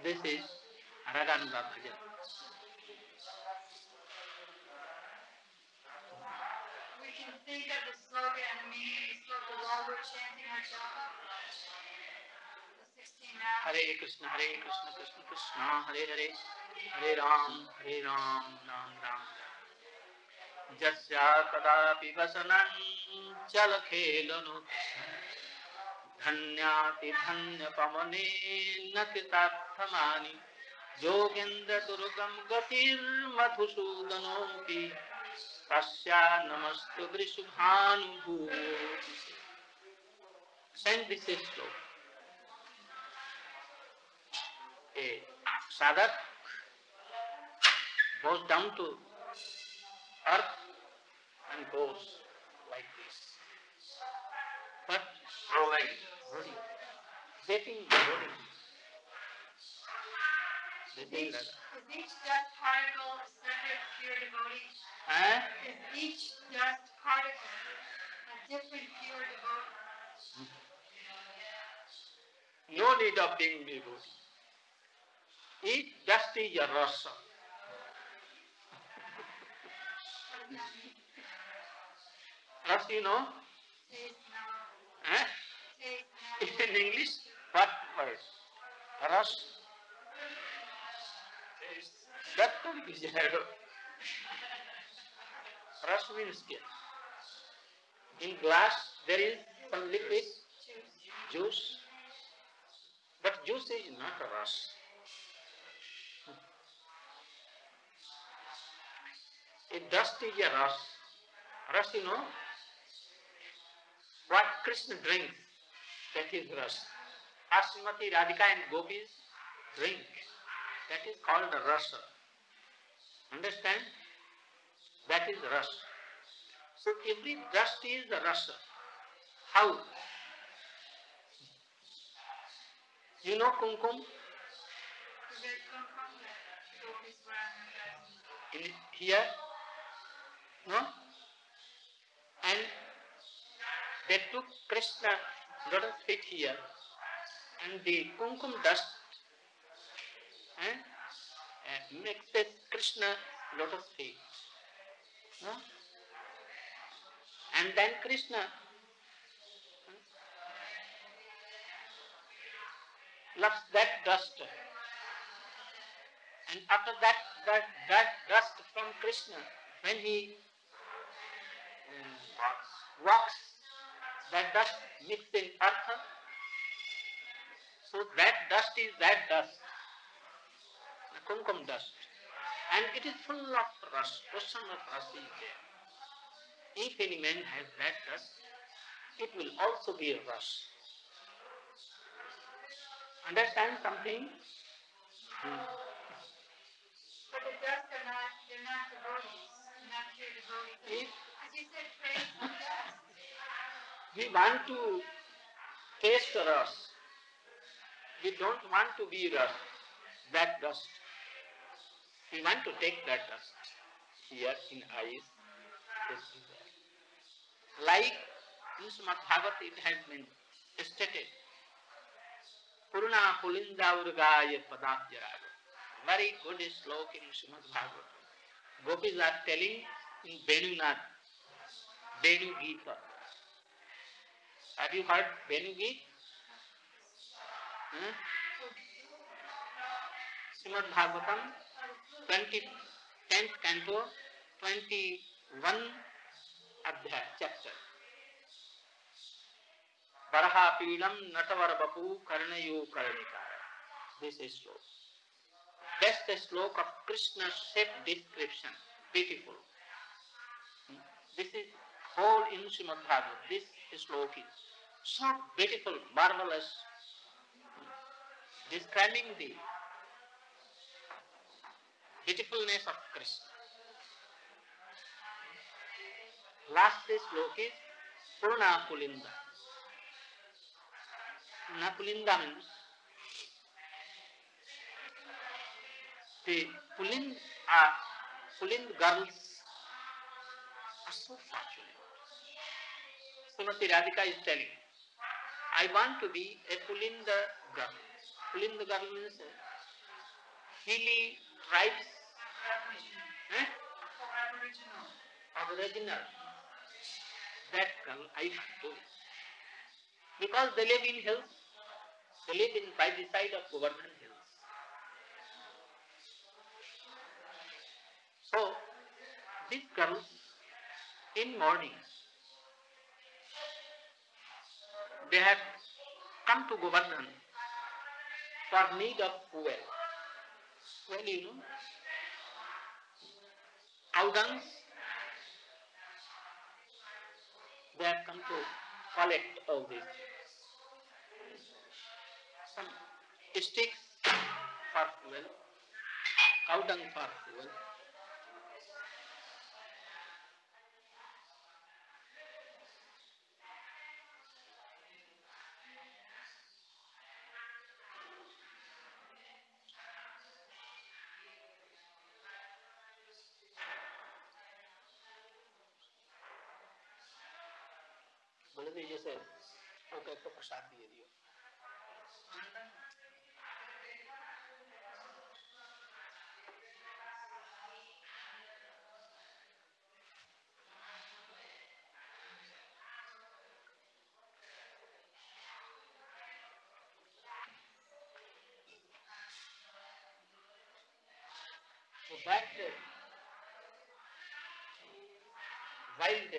[SPEAKER 1] This is Raganuga Bhajan.
[SPEAKER 2] We can think of the slogan and meaning of the slogan while we're chanting our japa. हरे
[SPEAKER 1] कृष्ण हरे कृष्ण कृष्ण कृष्ण हरे हरे हरे राम हरे राम राम राम राम जस्या कदापि वसनं चल खेलनु धन्याति धन्यपमनेन्नकृतार्थमानि योगेन्द्रदुर्गं गतिर्मधुसूदनोऽपि तस्या नमस्तु वृषुभानुभूयो sadhak goes down to earth and goes like this but
[SPEAKER 4] Rolling.
[SPEAKER 1] rolling, rolling.
[SPEAKER 2] Is each,
[SPEAKER 1] is
[SPEAKER 2] each dust particle a separate pure devotee?
[SPEAKER 1] Eh?
[SPEAKER 2] Is each dust particle a different pure devotee?
[SPEAKER 1] No need of being devotee. Each dust is a rasa. Rasa, you know? Eh? In English, what word? Ras. That could. Ras means skin. In glass, there is some liquid, juice. But juice is not a ras. A dust is a ras. Ras, you know, what Krishna drinks, that is ras. As Srimati Radhika and gopis drink, that is called rasa. Understand? That is rasa. So every dust is the rasa. How? You know kumkum? In here? No? And they took Krishna lotus feet here and the kumkum dust eh, uh, this Krishna lotus feet. No? And then Krishna hmm, loves that dust. And after that, that, that dust from Krishna, when he um, walks, that dust mixed in earth. So that dust is that dust, the kumkum dust. And it is full of ras, ocean of ras is there. If any man has that dust, it will also be a ras. Understand something? Hmm.
[SPEAKER 2] But the dust are not, they're not devotees, not pure devotees.
[SPEAKER 1] If
[SPEAKER 2] As you said, dust.
[SPEAKER 1] We want to taste ras, we don't want to be rust, that dust. We want to take that dust here in eyes. Like in Srimad Bhagavat it has been stated, Purna Pulinda Urgaya Padabhyaraga. Very good slok in Srimad Bhagavat. Gopis are telling in Venunath, Venu Gita. Have you heard Venu Gita? Huh? Srimad Bhagavatam, 20, 10th canto, 21 adhyay, chapter. Varahapidam Natavar Bapu Karnayu Karnikara. This is sloka. That's the sloka of Krishna's shape description. Beautiful. This is whole in Srimad Bhagavatam. Sloka is so beautiful, marvelous, describing the beautifulness of Krishna. Last sloka is Purna Pulinda. Napulinda means the Pulind, uh, Pulind girls are so fortunate. Srimati Radhika is telling, I want to be a Pulinda girl. Pulinda girl means hilly tribes. Eh? Aboriginal. That girl I be. Because they live in hills. They live in by the side of Govardhan hills. So, these girls in morning, they have come to Govardhan for need of fuel. Well, you know, dungs, they have come to collect all things. Some sticks for fuel, cow dung for fuel. Wild,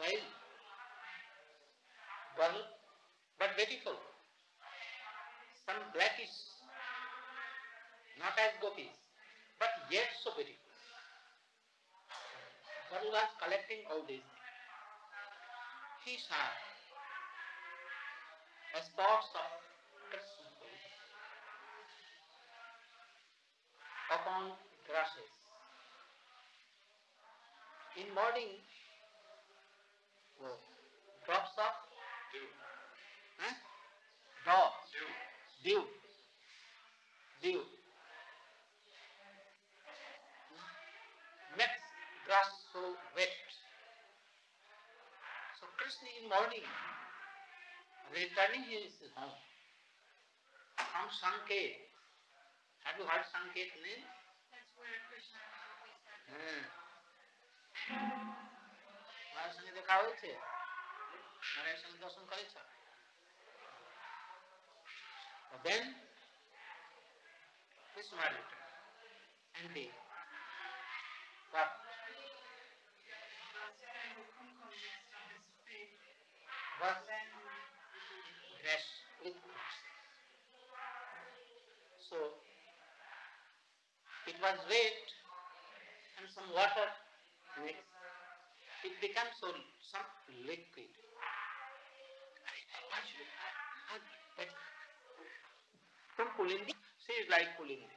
[SPEAKER 1] wild girl, but beautiful. Some blackish, not as gopis, but yet so beautiful. Girl was collecting all these things. He saw a spots of Krishna upon grasses. In morning, oh, drops of
[SPEAKER 4] Dew.
[SPEAKER 1] huh? Drop,
[SPEAKER 4] Dew.
[SPEAKER 1] dew, dew. Makes grass so wet. So Krishna in morning, returning his home from Sanket. Have you heard Sanket name?
[SPEAKER 3] That's where Krishna always મારા
[SPEAKER 1] સંગે દેખા હોય છે મારા સંગે દર્શન કરે then this narrator and they what? with. So it was wet and some water mixed. It becomes so some liquid. From Pulindi, she is like Pulindi.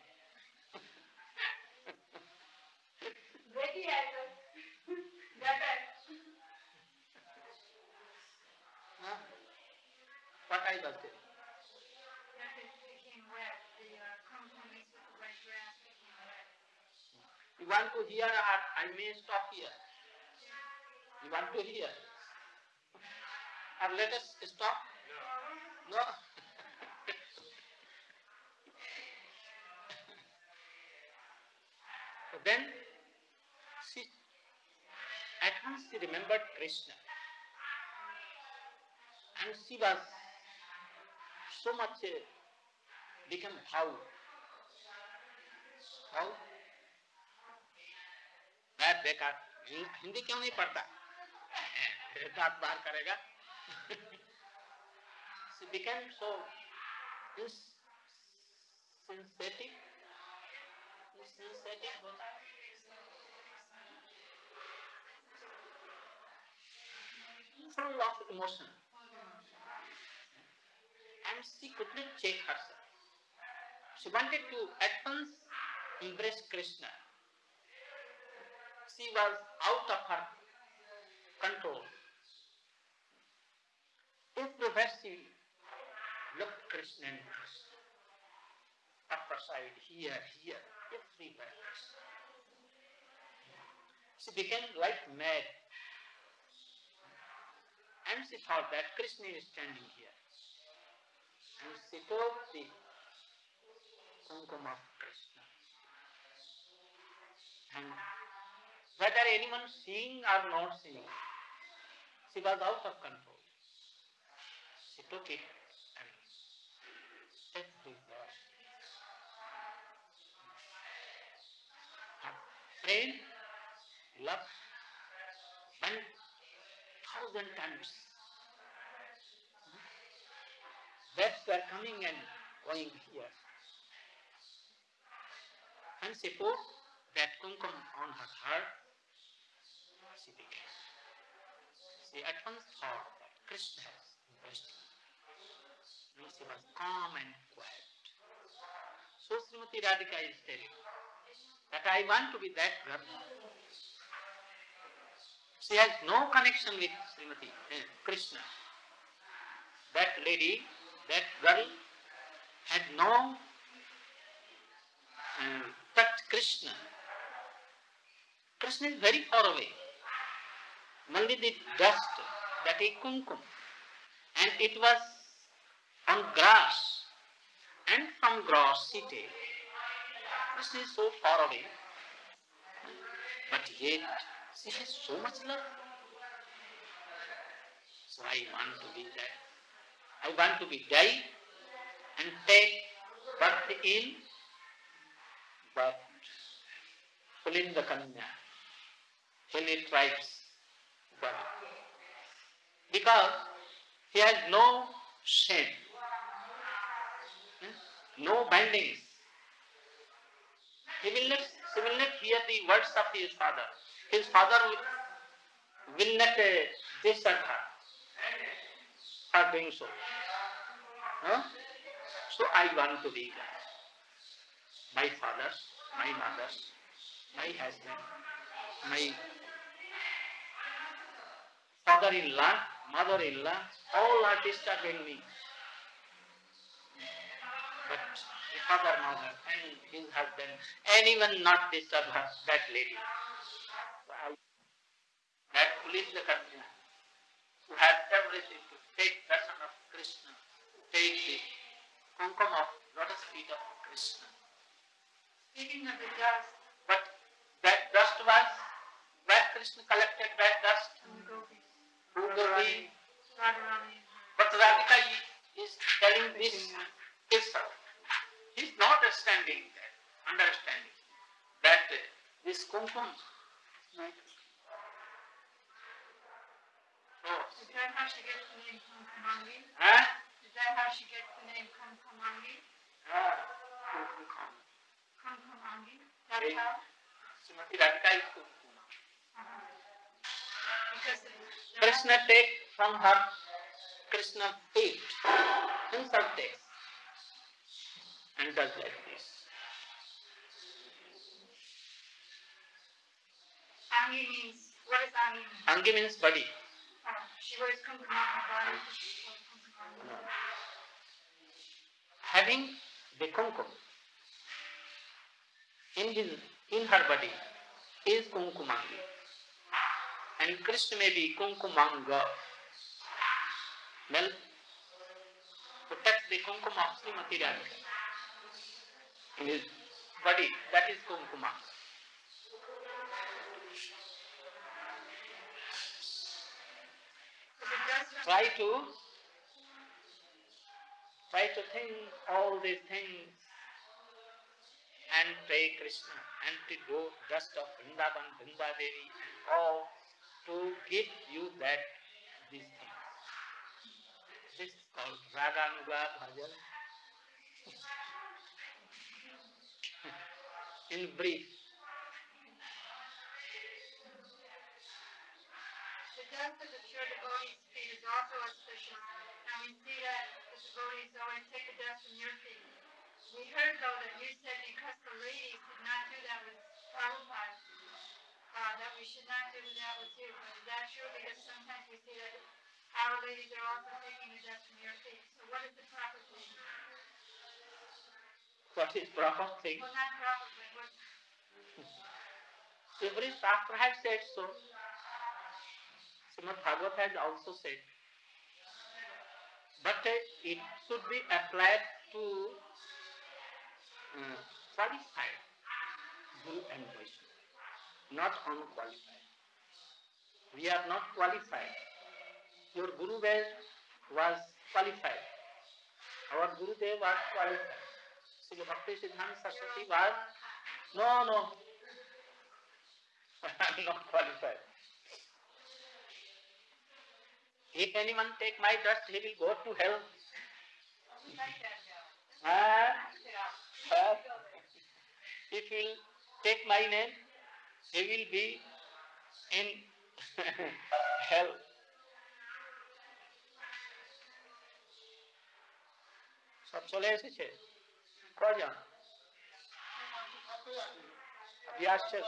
[SPEAKER 1] Huh? What I was telling. You want to hear or I may stop here. You want to hear? Or let us stop? No. then she at once she remembered Krishna. And she was so much uh, become how How? मैं बेकार हिंदी क्यों नहीं पढ़ता दांत बाहर करेगा she became so ins- synthetic synthetic होता है full of emotion and she couldn't check herself she wanted to at once embrace krishna she was out of her control she looked krishna and krishna upper side here here everywhere she became like mad and she thought that Krishna is standing here. And she took the kumkum of Krishna. And whether anyone seeing or not seeing, she was out of control. She took it and everywhere. Her friend, love, went thousand times. Bats were coming and going here. And she put that kumkum on her heart. She at once thought that Krishna has impressed me. And she was calm and quiet. So Srimati Radhika is telling that I want to be that girl. She has no connection with Srimati eh, Krishna. That lady, that girl, had no uh, touched Krishna. Krishna is very far away. Only the dust, that is kumkum, and it was on grass, and from grass she take. Krishna is so far away, but yet she has so much love. So I want to be that. I want to be die and take birth in but Pulinda Kanya, Hilly tribes birth. Because he has no hmm, no bindings. He will not, he will not hear the words of his father. His father will, will not uh, desert her for doing so. Huh? So I want to be God. My father, my mother, my husband, my father-in-law, mother-in-law, all are disturbing me. But the father, mother, and his husband, anyone not disturb her, that lady. That police the country, who has everything to take darshan of Krishna, take the kumkum of lotus feet of Krishna.
[SPEAKER 3] Speaking of the dust
[SPEAKER 1] But that dust was, where Krishna collected that dust, who will be,
[SPEAKER 3] Radharani,
[SPEAKER 1] but Radhika is telling this itself. He's not understanding that, understanding that uh, this kumkum, oh,
[SPEAKER 3] is that how she gets the name Kumkumangi?
[SPEAKER 1] huh?
[SPEAKER 3] Is that how she gets the name Kumkumangi?
[SPEAKER 1] Ah, kumkum.
[SPEAKER 3] Kumkumangi? That's how?
[SPEAKER 1] Srimati Radhika is kumkum.
[SPEAKER 3] Because the, the
[SPEAKER 1] Krishna take from her Krishna feet, himself takes and does like this.
[SPEAKER 3] Angi means, what does Angi?
[SPEAKER 1] Angi means body.
[SPEAKER 3] Oh, she wears kumkum on her body. She's.
[SPEAKER 1] Having the kumkum in his in her body is kumkumangi. And Krishna may be kumkumanga. Well, protect the kumkum of Srimati Radhika in his body, that is
[SPEAKER 3] of
[SPEAKER 1] try to try to think all these things and pray Krishna and to do dust of Vrindavan, Vrindadevi and all to give you that these things. This is called Raganuga Bhajan. In brief,
[SPEAKER 2] The dust of the pure devotees' feet is also auspicious, and we see that the devotees always take the dust from your feet. We heard though that you said because the ladies did not do that with Prabhupada, uh, that we should not do that with you. But is that true? Because sometimes we see that our ladies are also taking the dust from your feet. So what is the proper thing?
[SPEAKER 1] what is proper thing?
[SPEAKER 2] Well, not proper, but what,
[SPEAKER 1] Every Shastra has said so. Srimad Bhagavat has also said. But uh, it should be applied to uh, qualified Guru and Vaishnava, not unqualified. We are not qualified. Your Guru was qualified. Our Guru Dev was qualified. Srila Bhakti Siddhanta Saraswati was no, no. I'm not qualified. If anyone take my dust, he will go to hell. Ah, ah. if he will take my name, he will be in hell. সব চলে এসেছে কজন আপনি আসছেন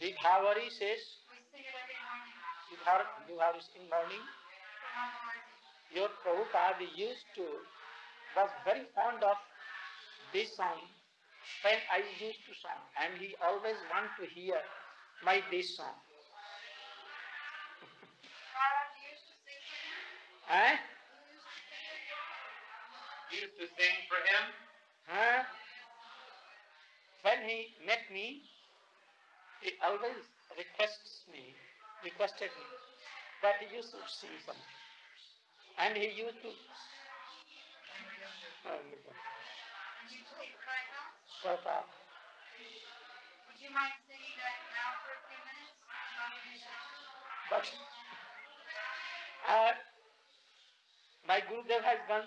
[SPEAKER 1] বিভাবরী শেষ
[SPEAKER 2] we sing it every morning
[SPEAKER 1] beaver beaver in morning
[SPEAKER 2] for Mangalarti.
[SPEAKER 1] your Prabhupada used to was very fond of this song when I used to sing and he always want to hear my this song.
[SPEAKER 2] Maharaj used to sing for you.
[SPEAKER 4] Used to sing for him.
[SPEAKER 1] Huh? When he met me, he always requests me, requested me that he used to sing something. And he used to
[SPEAKER 2] Kraika.
[SPEAKER 1] Uh,
[SPEAKER 2] Would you mind singing that now for a few minutes?
[SPEAKER 1] but uh, my Gurudev has gone.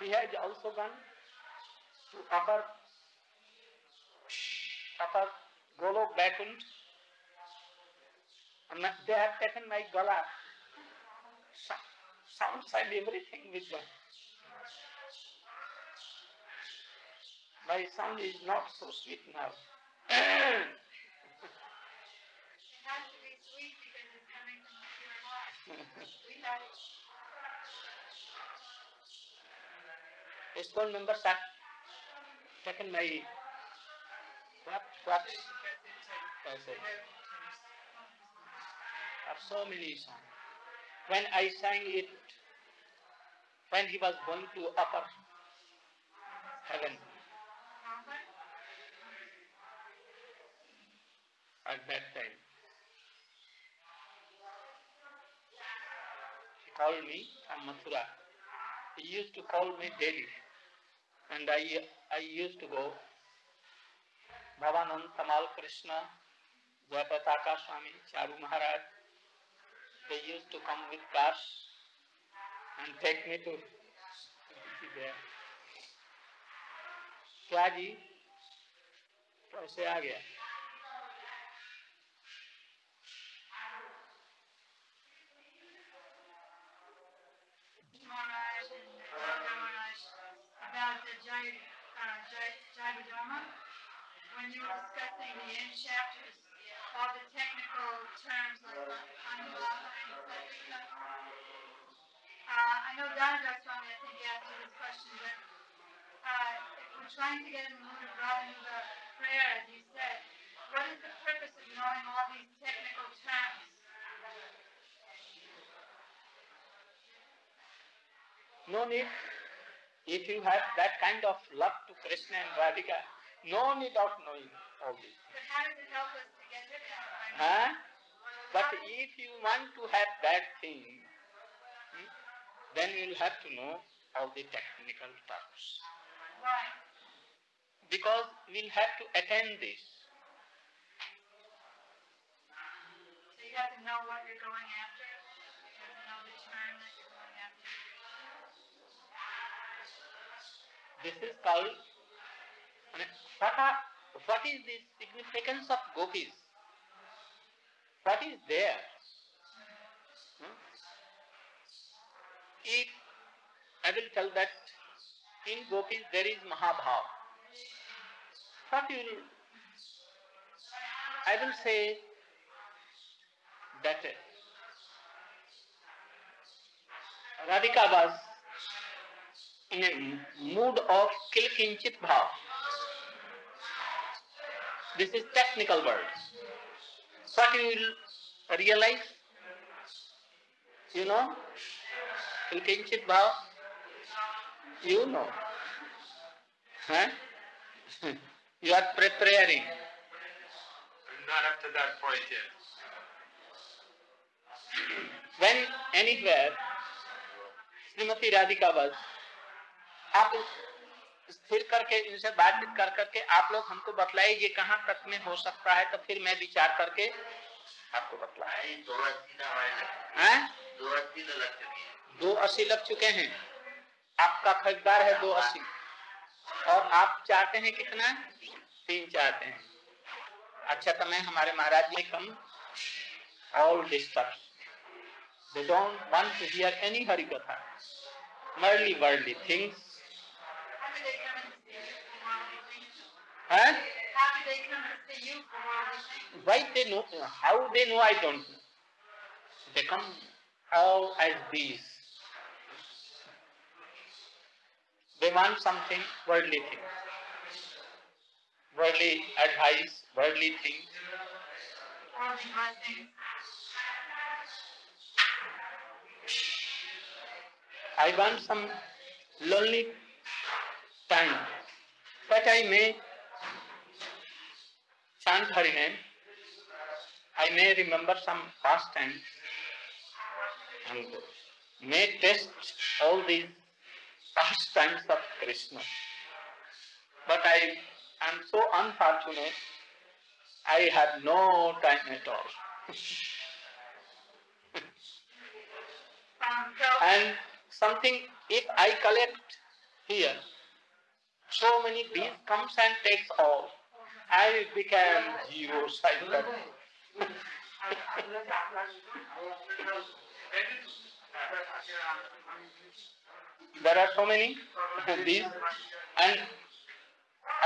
[SPEAKER 1] He has also gone to upper upper Golok Bakund. They have taken my gala, so- sounds and everything with them. My sound is not so sweet now.
[SPEAKER 2] It has to be sweet because it's coming from the pure heart. We have it.
[SPEAKER 1] ISKCON members have taken my what what I say. Have so many songs. When I sang it, when he was going to upper heaven at that time, he called me from Mathura. He used to call me daily, and I I used to go. Bhavanand Tamal Krishna, Jayapataka Swami, Charu Maharaj. They used to come with cars and take me to there. क्या जी कैसे आ गया
[SPEAKER 2] Maharaj and Raja Maharaj about the Jai, uh, Jai, Jaiva When you were discussing the end chapters, all the technical terms like Anulapa and Satvika. Uh, I know Dhanadhar Swami, I think, asked you this question, but, uh, if we're trying to get in the mood of Raganuga prayer, as you said, what is the purpose of knowing all these technical terms?
[SPEAKER 1] No need. If you have that kind of love to Krishna and Radhika, no need of knowing all this.
[SPEAKER 2] But how does it help us to get rid of?
[SPEAKER 1] Huh? But if you want to have that thing, hmm, then you will have to know all the technical terms.
[SPEAKER 2] Why?
[SPEAKER 1] because we'll have to attend this.
[SPEAKER 2] So you have to know what you're going after. You have to know the term that you're going after.
[SPEAKER 1] This is called. I mean, What, are, what is the significance of gopis? What is there? Hmm? If I will tell that in gopis there is Mahabhav. What will I will say that Radhika was in a mood of kilkinchit bhav. This is technical word. What you will realize? You know? Kilkinchit bhav? You know. Huh? you are preparing.
[SPEAKER 6] Not up to that point yet.
[SPEAKER 1] when anywhere Shrimati Radhika was आप स्थिर करके इनसे बातचीत कर करके आप लोग हमको बतलाइए ये कहाँ तक में हो सकता है तो फिर मैं विचार करके आपको बतलाए
[SPEAKER 6] दो अस्सी
[SPEAKER 1] हैं
[SPEAKER 6] तो लग चुकी है
[SPEAKER 1] आपका खरीदार है दो अस्सी। और आप चाहते हैं कितना? तीन चाहते हैं। अच्छा तो मैं हमारे Maharaj ji come. All disturb they don't want to hear any
[SPEAKER 2] Hari katha. Merely Worli things हैं
[SPEAKER 1] why they know? How they know, i don't know. They come out as They want something worldly things. Worldly advice, worldly things. I want some lonely time that I may chant Hari name. I may remember some past times and may test all these past times of Krishna. But I am so unfortunate, I have no time at all. And something if I collect here, so many bees comes and takes all. I became zero sighted. there are so many these and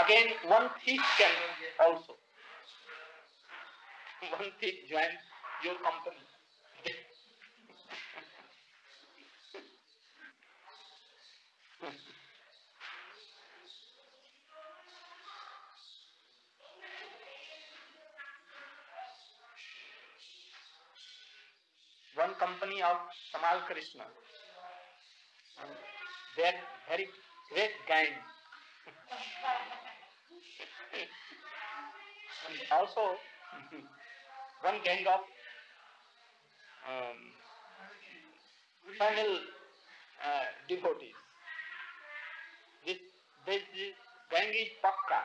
[SPEAKER 1] again one thief can also. One thief join your company. one company of Tamal Krishna. Are very great and also one gang of um, final uh, devotees. This, this, this gang is Pakka.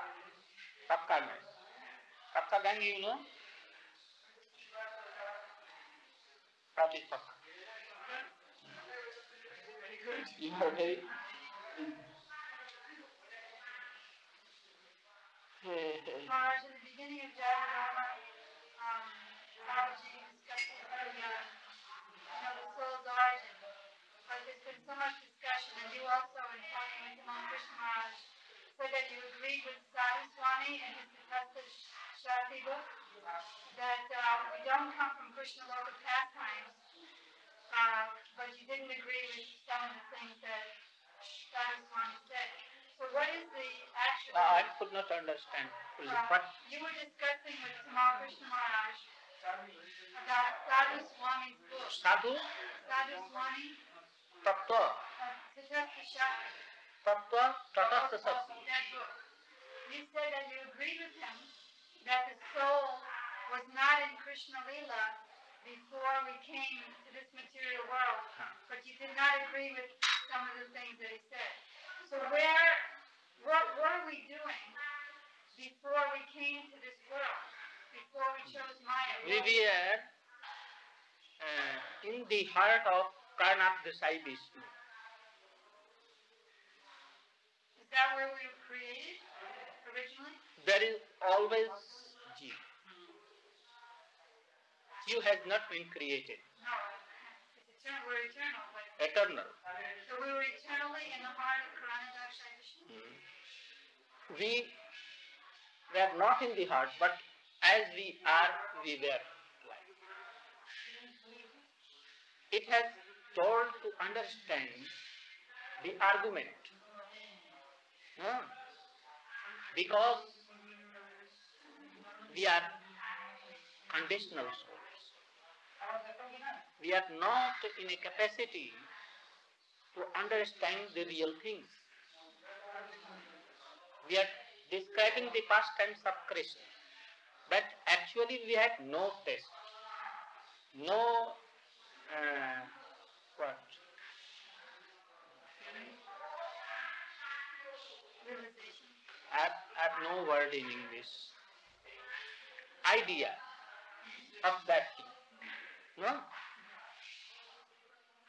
[SPEAKER 1] Pakka gang. Pakka gang, you know? That is Pakka. You
[SPEAKER 2] in the beginning of um, discussed you know, the soul's origin. But there's been so much discussion, and you also, in talking with said that you agreed with his book, that uh, we don't come from Krishna local pastimes, uh, but you didn't agree with some of the things that Sadhu Swami said. So what is the actual...
[SPEAKER 1] Uh, I could not understand.
[SPEAKER 2] Uh, you were discussing with Tamal Krishna Maharaj about Sadhu Swami's book.
[SPEAKER 1] Sadhu
[SPEAKER 2] Sadhu Swami,
[SPEAKER 1] Tattva.
[SPEAKER 2] uh.
[SPEAKER 1] Tattva Tatastha
[SPEAKER 2] book. You said that you agreed with him that the soul was not in Krishna Lila before we came to this material world,
[SPEAKER 1] Huh.
[SPEAKER 2] but you did not agree with some of the things that he said. So where, what were we doing
[SPEAKER 3] before we came to this world, before we chose Maya.
[SPEAKER 1] We were uh, in the heart of Karanodakashayi Vishnu.
[SPEAKER 3] Is that where we were created originally?
[SPEAKER 1] There is always Jeev. Jeev has not been created,
[SPEAKER 3] No, it's eternal. We're eternal, but
[SPEAKER 1] eternal.
[SPEAKER 3] so we were eternally in the heart of Karanodakashayi Vishnu.
[SPEAKER 1] We were not in the heart, but as we are, we were. like. It has told to understand the argument. Huh? Because we are conditional souls. We are not in a capacity to understand the real things. We are describing the pastimes of Krishna, but actually we had no test, no uh, what I have, I have no word in English. Idea of that thing. No.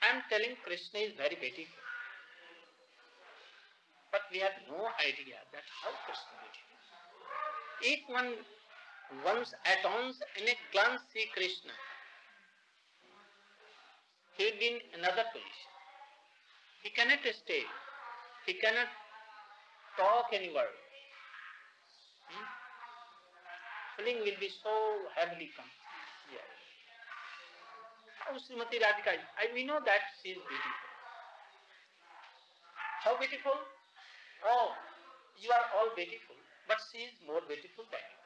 [SPEAKER 1] I am telling Krishna is very beautiful. But we have no idea that how Krishna is beautiful. If one once at once in a glance see Krishna, he will be in another position. He cannot stay. He cannot talk any. Hmm? Feeling will be so heavily come. Oh, Srimati Radhika, we know that she is beautiful. How beautiful? Oh, you are all beautiful, but she is more beautiful than you.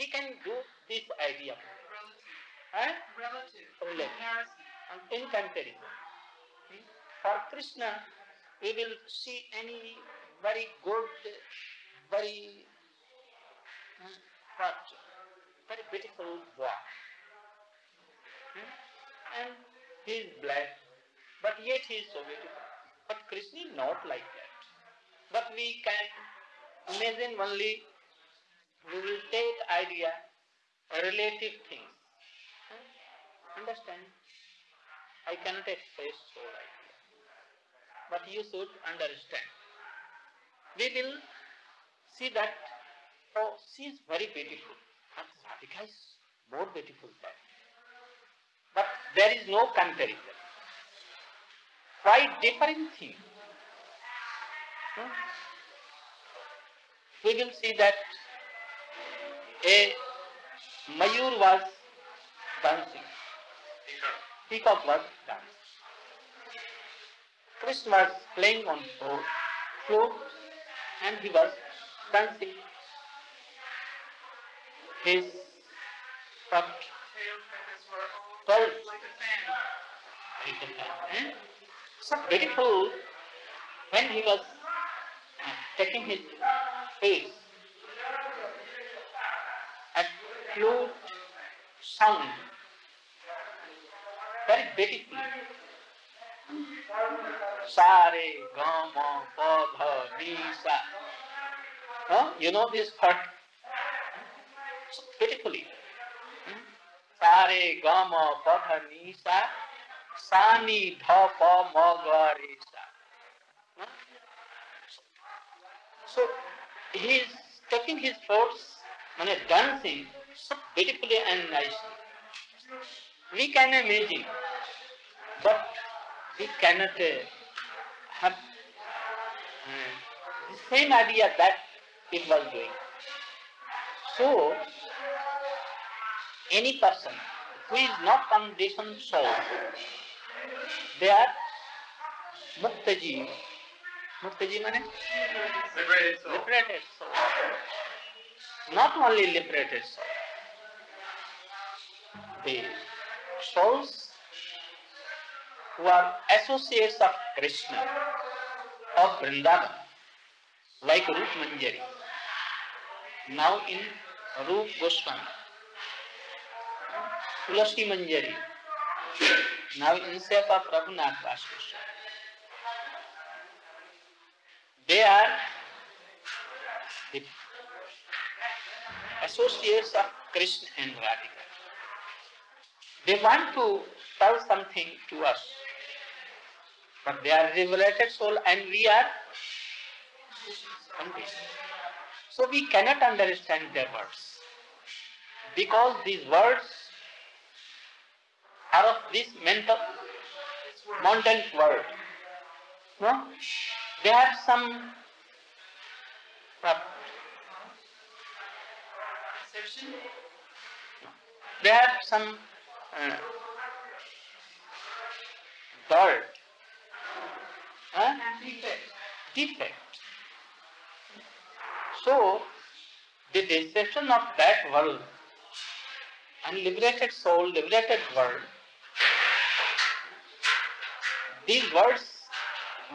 [SPEAKER 1] We can do this idea. Huh?
[SPEAKER 5] Relative.
[SPEAKER 1] Relative. In comparison. Hmm? For Krishna, we will see any very good, very hmm, very beautiful boy. Hmm? And he is black, but yet he is so beautiful. But Krishna is not like that. But we can imagine only, we will take idea, relative things. Hmm? Understand? I cannot express so idea. But you should understand. We will see that, oh, she is very beautiful. But Radhika is more beautiful than. There is no comparison. Quite different thing. Hmm? We will see that a Mayur was dancing. Peacock was dancing. Krishna was playing on the floor, and he was dancing. His
[SPEAKER 5] front. Very
[SPEAKER 1] Hmm? So beautiful when he was uh, taking his face and flute sound very beautiful. Sare gama padha nisa. You know this part? So beautifully. So he is taking his thoughts and dancing beautifully and nicely. We can imagine, but we cannot uh, have uh, the same idea that it was doing. So, any person who is not conditioned soul, they are muktaji. Muktaji means
[SPEAKER 4] Liberated soul.
[SPEAKER 1] liberated soul. Not only liberated soul. The souls who are associates of Krishna, of Vrindavan, like Rup Manjari, now in Rup Goswami, Tulasi Manjari, now in of Raghunath Das They are the associates of Krishna and Radhika. They want to tell something to us, but they are revelated soul and we are conditioned. So we cannot understand their words because these words are of this mental mountain world. No? They have some uh, they have some uh, dirt, huh? defect. So, the deception of that world, unliberated soul, liberated world, these words,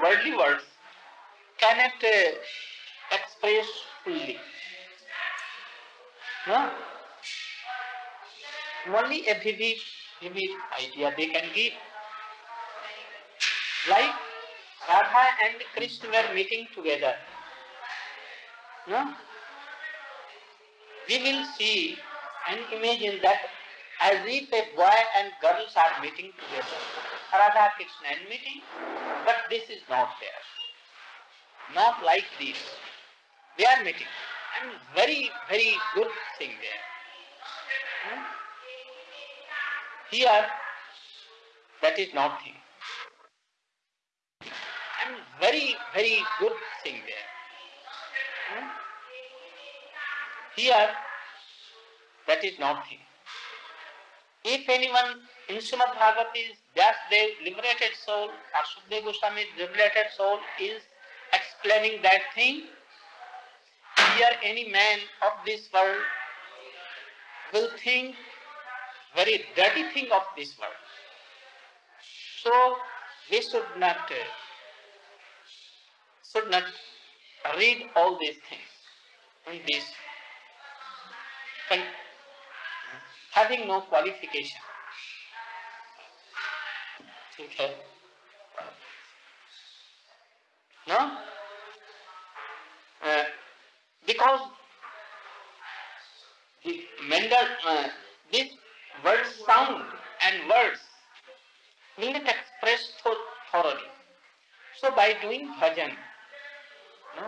[SPEAKER 1] worldly words, cannot uh, express fully. No? Only a vivid, vivid idea they can give. Like Radha and Krishna were meeting together. No? We will see and imagine that as if a boy and girls are meeting together. Radha Krishna meeting, but this is not there. Not like this. They are meeting. And very, very good thing there. Hmm? Here, that is not thing. And very, very good thing there. Hmm? Here, that is not thing. If anyone in Srimad Bhagavat is Vyasdev, liberated soul, or Sukdev Goswami, liberated soul, is explaining that thing, here any man of this world will think very dirty thing of this world. So we should not uh, should not read all these things in this having no qualification. Okay. No? Uh, because the Mendel, uh, this word sound and words will not express tho- thoroughly. So by doing bhajan, no?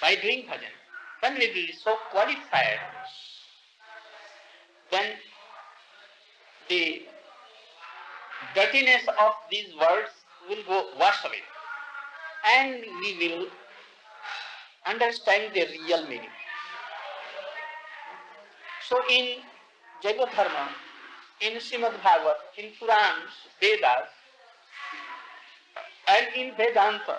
[SPEAKER 1] by doing bhajan, when we will be so qualified, then the dirtiness of these words will go wash away and we will understand the real meaning. So in Jaiva in Srimad Bhagavat, in Purans, Vedas, and in Vedanta,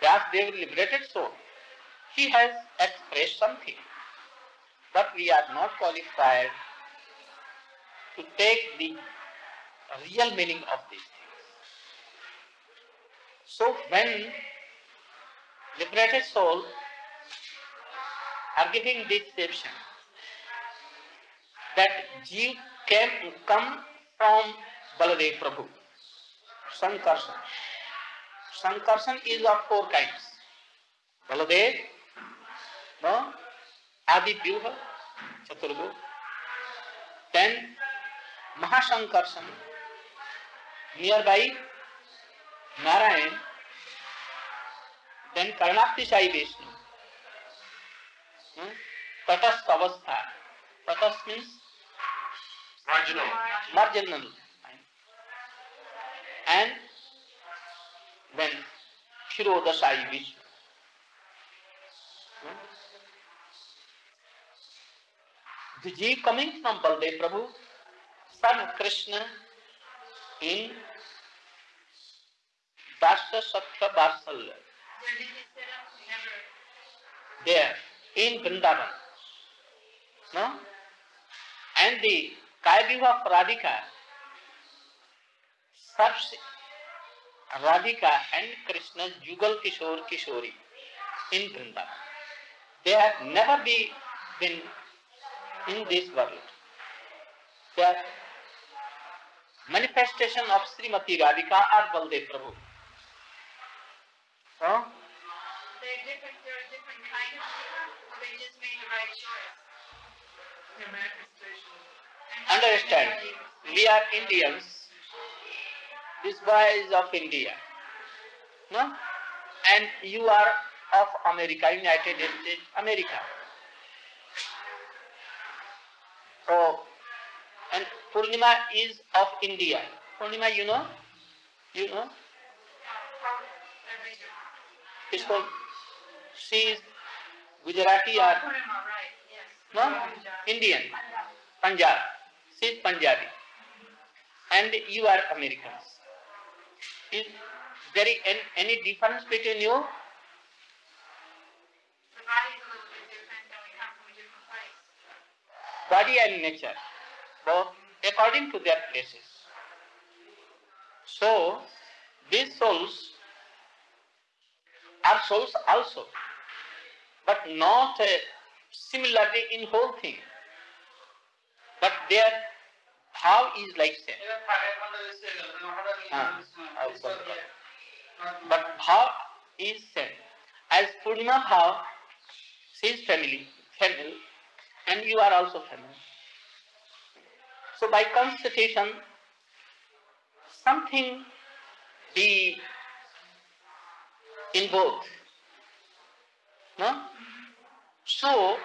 [SPEAKER 1] Vyasdev liberated soul, he has expressed something, but we are not qualified to take the real meaning of these things. So when liberated soul are giving this description that Jeev can come from Baladev Prabhu, Sankarshan. Sankarshan is of four kinds. Baladev, no, Adi Vyuha, Chaturgu, then Mahasankarshan, nearby Narayan, then Karnapti Sai Vishnu, hmm? Tatast Avastha, Tatast means
[SPEAKER 4] Marginal.
[SPEAKER 1] marginal, and then Shiroda Sai Vishnu. Hmm? The Jeev coming from Baldev Prabhu, son Krishna, in Dasya Satya?
[SPEAKER 3] Never.
[SPEAKER 1] there in Vrindavan. No? And the Kaiviva Radhika serves Radhika and Krishna's Jugal Kishore Kishori in Vrindavan. They have never be, been in this world. They are manifestation of Srimati Radhika or Baldev Prabhu. So,
[SPEAKER 3] They did
[SPEAKER 2] different, there are different kind of jiva, they just made the right choice?
[SPEAKER 7] The manifestation.
[SPEAKER 2] And
[SPEAKER 1] Understand, we are Indians. This boy is of India. No? And you are of America, United States, America. So, Purnima is of India. Purnima, you know? You know? It's called, she is Gujarati or
[SPEAKER 2] oh, yes.
[SPEAKER 1] no? Indian, Punjab. She is Punjabi. And you are Americans. Is there any, difference between you?
[SPEAKER 2] The body's a little bit different, and we come from a different place.
[SPEAKER 1] Body and nature, both according to their places. So, these souls are souls also, but not uh, similarly in whole thing, but their how is like same.
[SPEAKER 3] Uh,
[SPEAKER 1] but how is same. As Purnima Bhav, she is family, family, and you are also family. So by constitution, something be in both. No? So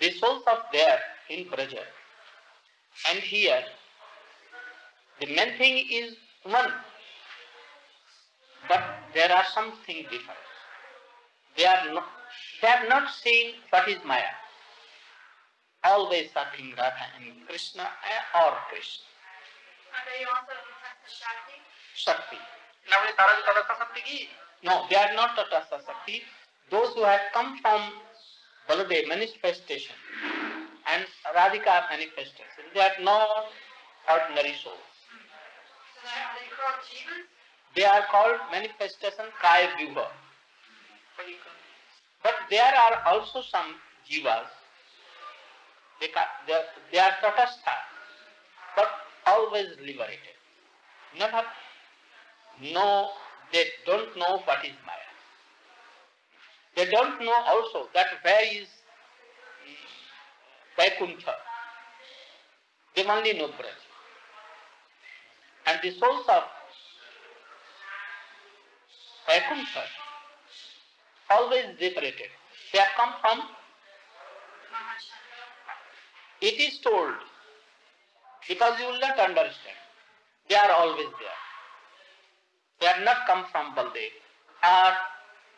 [SPEAKER 1] the souls of there in Braja and here, the main thing is one but there are something different. They are not, they have not seen what is Maya always talking Radha and Krishna eh, or Krishna.
[SPEAKER 2] Are also Shakti?
[SPEAKER 1] Shakti. No, they are not Tatastha Shakti. Those who have come from Baladev manifestation and Radhika manifestation, they are not ordinary souls.
[SPEAKER 2] So are they called Jivas?
[SPEAKER 1] They are called manifestation Kaya Vyuha. But there are also some Jivas they, they, are, they are tatastha, but always liberated. Never know, they don't know what is Maya. They don't know also that where is mm, Vaikuntha. They only know Braj. And the souls of Vaikuntha always liberated. They have come from. It is told because you will not understand. They are always there. They are not come from Baldev or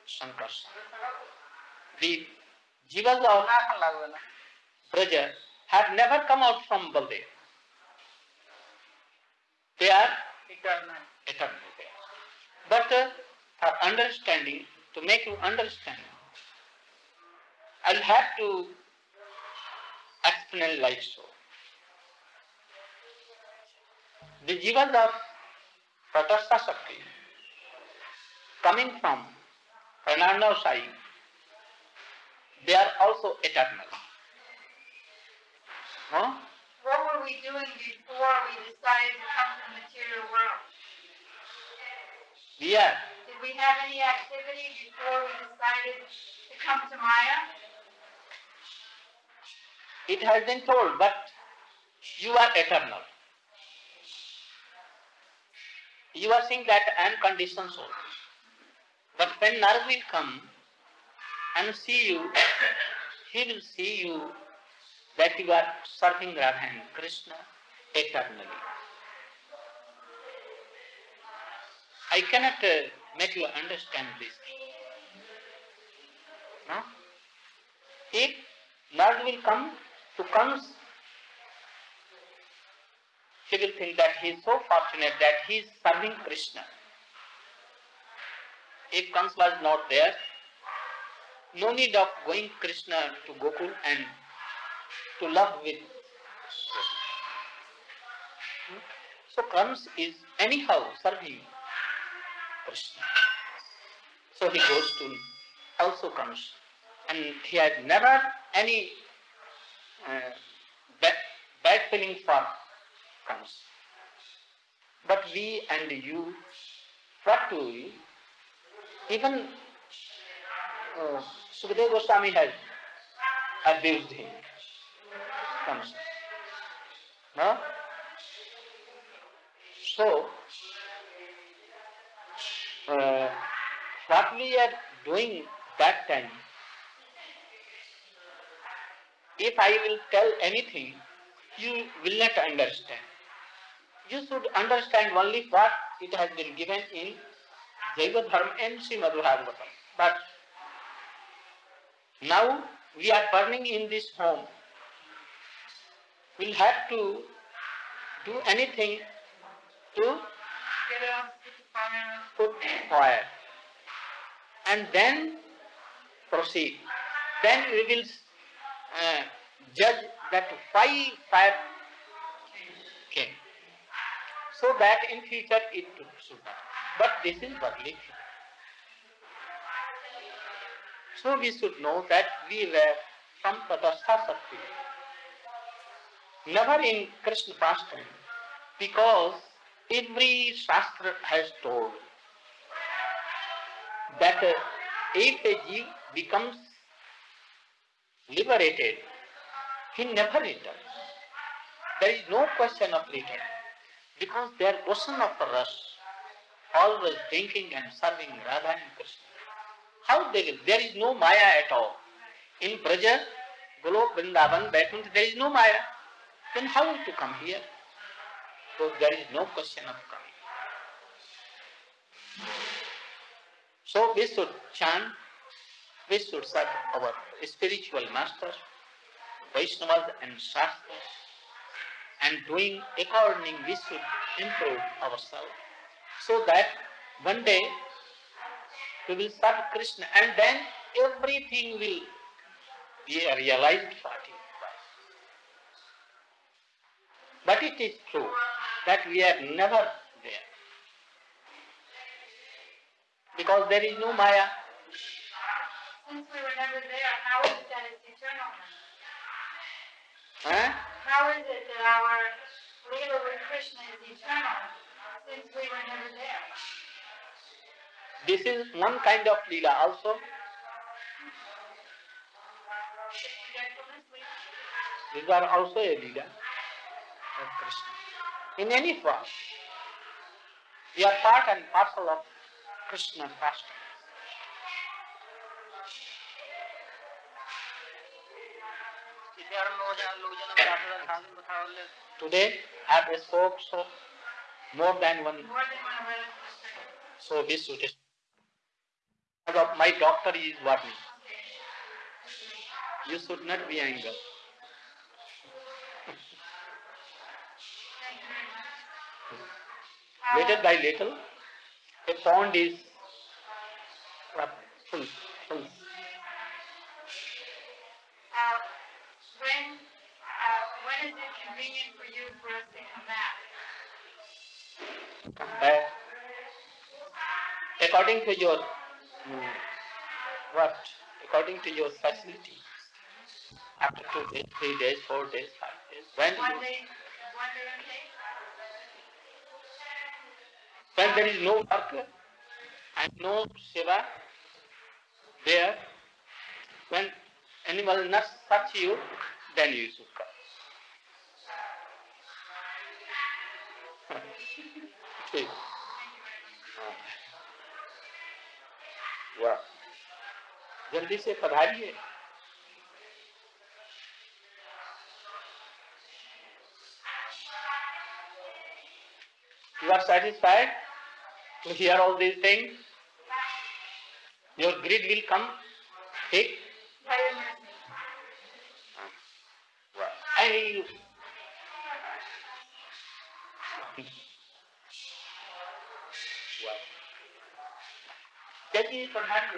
[SPEAKER 1] Sankarsana. The jivas of Braja have never come out from Baldev. They are
[SPEAKER 3] eternal.
[SPEAKER 1] eternal there. But uh, for understanding, to make you understand, I'll have to like so. The jivas of Tatastha Shakti coming from Karanodakashayi, they are also eternal. No?
[SPEAKER 2] What were we doing before we decided to come to the material world?
[SPEAKER 1] Are.
[SPEAKER 2] Did we have any activity before we decided to come to Maya?
[SPEAKER 1] It has been told, but you are eternal. You are saying that I am conditioned soul. But when Narad will come and see you, he will see you that you are serving Radha and Krishna eternally. I cannot uh, make you understand this. No? If Lord will come to Kans, he will think that he is so fortunate that he is serving Krishna. If Kans was not there, no need of going Krishna to Gokul and to love with. So Kans is anyhow serving Krishna. So he goes to also Kans and he had never any uh, bad, feeling for Kans. But we and you, we? Even uh, Sukadeva Goswami has abused him. Kans. No? So, uh, what we are doing that time, if I will tell anything, you will not understand. You should understand only what it has been given in Jaiva Dharma and Srimad Bhagavatam. But now we are burning in this home. We'll have to do anything to put fire and then proceed. Then we will uh, judge that why fire came. So that in future it should not. But this is worldly. So we should know that we were from Tadastha Sakti. Never in Krishna pastime because every Shastra has told that uh, if a jeev becomes liberated, he never returns. There is no question of return because they are ocean of ras, always drinking and serving Radha and Krishna. How they will? There is no Maya at all. In Braja, Golok, Vrindavan, Vaikuntha, there is no Maya. Then how to come here? So there is no question of coming. So we should chant, we should serve our spiritual masters, Vaishnavas and Shastras, and doing according we should improve ourselves so that one day we will serve Krishna and then everything will be realized for. But it is true that we are never there. Because there is no Maya.
[SPEAKER 2] Since we were never there, how is it that it's eternal then?
[SPEAKER 1] Huh?
[SPEAKER 2] How is it that our Leela with Krishna is eternal since we were never there?
[SPEAKER 1] This is one kind of Leela also. These are also a Leela of Krishna. In any form. We are part and parcel of Krishna pastime. Today I have spoke so more than one so we should my doctor is warning. You should not be angry. Little by little, a pond is uh, full, full.
[SPEAKER 2] Uh, when, uh, when is it convenient for you for us to come back?
[SPEAKER 1] Uh, according to your mm, what? According to your facility. After two days, three days, four days, five days. When
[SPEAKER 2] One day, one day?
[SPEAKER 1] when there is no work and no seva there, when animal not touch you, then you should come. ठीक हाँ। वाह जल्दी से पधारिए You are satisfied to hear all these things? Your greed will come. ठीक
[SPEAKER 2] much.
[SPEAKER 1] I Jadi pernah